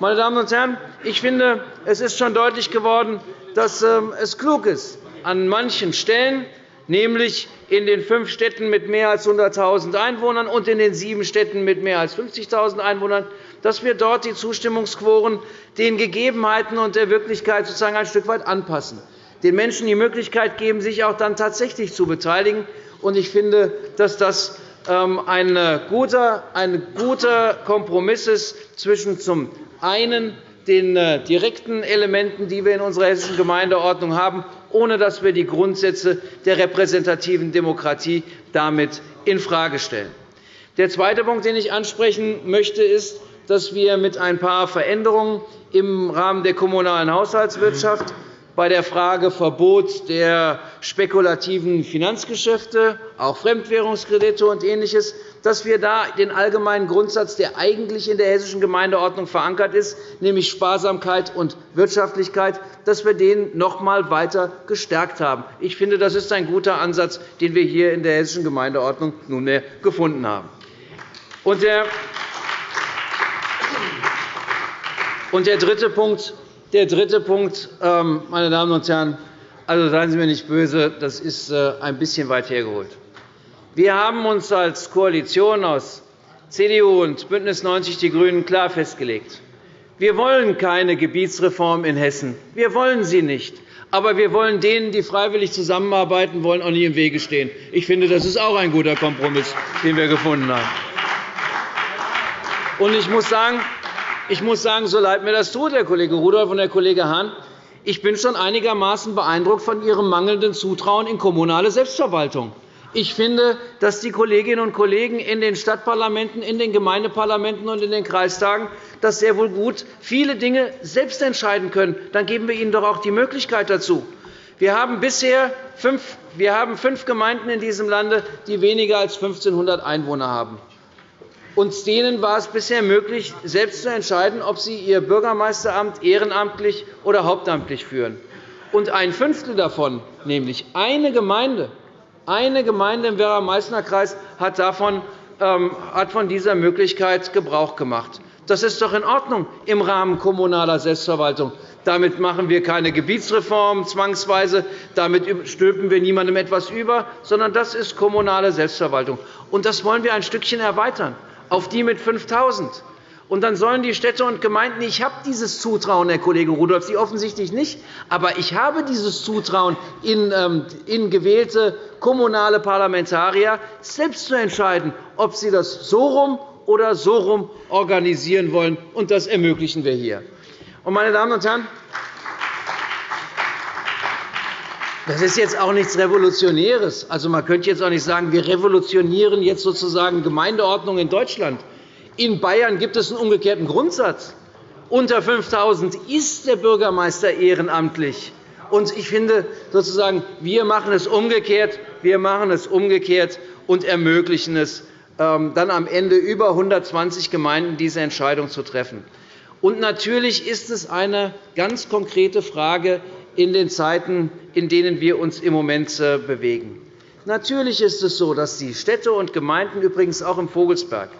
Meine Damen und Herren, ich finde, es ist schon deutlich geworden, dass ähm, es klug ist, an manchen Stellen nämlich in den fünf Städten mit mehr als 100.000 Einwohnern und in den sieben Städten mit mehr als 50.000 Einwohnern, dass wir dort die Zustimmungsquoren den Gegebenheiten und der Wirklichkeit sozusagen ein Stück weit anpassen, den Menschen die Möglichkeit geben, sich auch dann tatsächlich zu beteiligen. Ich finde, dass das ähm, ein guter Kompromiss ist zwischen zum einen den äh, direkten Elementen, die wir in unserer hessischen Gemeindeordnung haben, ohne dass wir die Grundsätze der repräsentativen Demokratie damit infrage stellen. Der zweite Punkt, den ich ansprechen möchte, ist, dass wir mit ein paar Veränderungen im Rahmen der kommunalen Haushaltswirtschaft bei der Frage Verbot der spekulativen Finanzgeschäfte, auch Fremdwährungskredite und Ähnliches, dass wir da den allgemeinen Grundsatz, der eigentlich in der hessischen Gemeindeordnung verankert ist, nämlich Sparsamkeit und Wirtschaftlichkeit, dass wir den noch einmal weiter gestärkt haben. Ich finde, das ist ein guter Ansatz, den wir hier in der hessischen Gemeindeordnung nunmehr gefunden haben. Und der dritte Punkt, der dritte Punkt, ähm, meine Damen und Herren, also seien Sie mir nicht böse, das ist äh, ein bisschen weit hergeholt. Wir haben uns als Koalition aus CDU und BÜNDNIS 90 die GRÜNEN klar festgelegt. Wir wollen keine Gebietsreform in Hessen. Wir wollen sie nicht. Aber wir wollen denen, die freiwillig zusammenarbeiten wollen, auch nicht im Wege stehen. Ich finde, das ist auch ein guter Kompromiss, den wir gefunden haben. Ich muss sagen, ich muss sagen, so leid mir das tut, Herr Kollege Rudolph und Herr Kollege Hahn, ich bin schon einigermaßen beeindruckt von Ihrem mangelnden Zutrauen in kommunale Selbstverwaltung. Ich finde, dass die Kolleginnen und Kollegen in den Stadtparlamenten, in den Gemeindeparlamenten und in den Kreistagen das sehr wohl gut viele Dinge selbst entscheiden können. Dann geben wir ihnen doch auch die Möglichkeit dazu. Wir haben bisher fünf, wir haben fünf Gemeinden in diesem Lande, die weniger als 1.500 Einwohner haben. Uns denen war es bisher möglich, selbst zu entscheiden, ob sie ihr Bürgermeisteramt ehrenamtlich oder hauptamtlich führen. Und ein Fünftel davon, nämlich eine Gemeinde, eine Gemeinde im Werra-Meißner-Kreis hat, ähm, hat von dieser Möglichkeit Gebrauch gemacht. Das ist doch in Ordnung im Rahmen kommunaler Selbstverwaltung. Damit machen wir keine Gebietsreform zwangsweise, damit stülpen wir niemandem etwas über, sondern das ist kommunale Selbstverwaltung. Und das wollen wir ein Stückchen erweitern auf die mit 5.000. Und dann sollen die Städte und Gemeinden, ich habe dieses Zutrauen, Herr Kollege Rudolph, Sie offensichtlich nicht, aber ich habe dieses Zutrauen in, ähm, in gewählte kommunale Parlamentarier, selbst zu entscheiden, ob sie das so rum oder so rum organisieren wollen. Und das ermöglichen wir hier. Meine Damen und Herren, das ist jetzt auch nichts Revolutionäres. Also, man könnte jetzt auch nicht sagen, wir revolutionieren jetzt sozusagen Gemeindeordnung in Deutschland. In Bayern gibt es einen umgekehrten Grundsatz. Unter 5.000 ist der Bürgermeister ehrenamtlich. Und ich finde, sozusagen, wir machen es umgekehrt. Wir machen es umgekehrt und ermöglichen es, ähm, dann am Ende über 120 Gemeinden diese Entscheidung zu treffen. Und natürlich ist es eine ganz konkrete Frage in den Zeiten, in denen wir uns im Moment äh, bewegen. Natürlich ist es so, dass die Städte und Gemeinden, übrigens auch im Vogelsberg,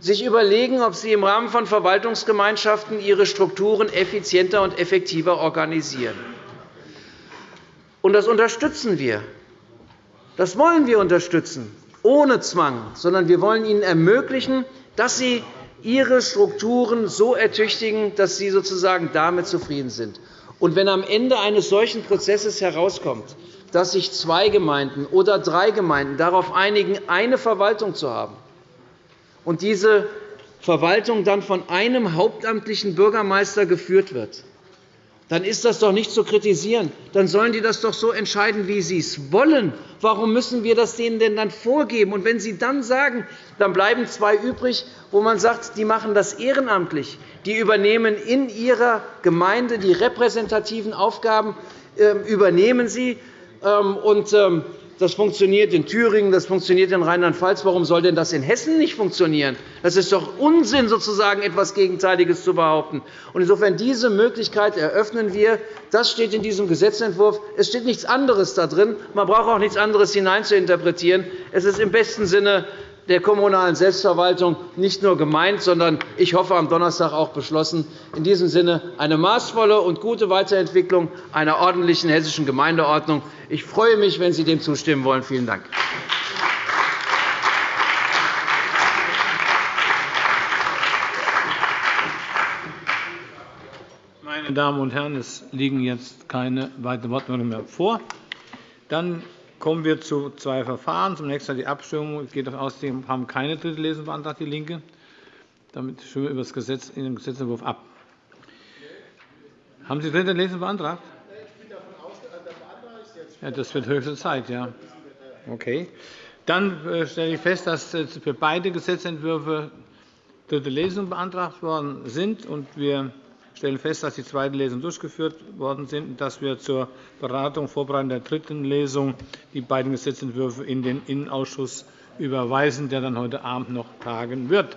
sich überlegen, ob sie im Rahmen von Verwaltungsgemeinschaften ihre Strukturen effizienter und effektiver organisieren. Das unterstützen wir. Das wollen wir unterstützen, ohne Zwang, sondern wir wollen ihnen ermöglichen, dass sie ihre Strukturen so ertüchtigen, dass sie sozusagen damit zufrieden sind. Und wenn am Ende eines solchen Prozesses herauskommt, dass sich zwei Gemeinden oder drei Gemeinden darauf einigen, eine Verwaltung zu haben, und diese Verwaltung dann von einem hauptamtlichen Bürgermeister geführt wird, dann ist das doch nicht zu kritisieren. Dann sollen die das doch so entscheiden, wie sie es wollen. Warum müssen wir das denen denn dann vorgeben? Und wenn Sie dann sagen, dann bleiben zwei übrig, wo man sagt, die machen das ehrenamtlich, die übernehmen in ihrer Gemeinde die repräsentativen Aufgaben, ähm, übernehmen sie, ähm, und ähm, das funktioniert in Thüringen, das funktioniert in Rheinland-Pfalz. Warum soll denn das in Hessen nicht funktionieren? Das ist doch Unsinn, sozusagen etwas Gegenteiliges zu behaupten. Insofern diese Möglichkeit eröffnen wir. Das steht in diesem Gesetzentwurf. Es steht nichts anderes da drin. Man braucht auch nichts anderes hineinzuinterpretieren. Es ist im besten Sinne der kommunalen Selbstverwaltung nicht nur gemeint, sondern ich hoffe, am Donnerstag auch beschlossen. In diesem Sinne eine maßvolle und gute Weiterentwicklung einer ordentlichen hessischen Gemeindeordnung. Ich freue mich, wenn Sie dem zustimmen wollen. Vielen Dank. Meine Damen und Herren, es liegen jetzt keine weiteren Wortmeldungen mehr vor. Dann kommen wir zu zwei Verfahren. Zunächst einmal die Abstimmung. Ich gehe davon aus, Sie haben keine dritte Lesung beantragt, DIE LINKE. Damit stimmen wir über das Gesetz in dem Gesetzentwurf ab. Haben Sie dritte Lesung beantragt? Ja, das wird höchste Zeit. Ja. Okay. Dann äh, stelle ich fest, dass für beide Gesetzentwürfe dritte Lesungen beantragt worden sind. Wir stellen fest, dass die zweite Lesung durchgeführt worden sind und dass wir zur Beratung und Vorbereitung der dritten Lesung die beiden Gesetzentwürfe in den Innenausschuss überweisen, der dann heute Abend noch tagen wird.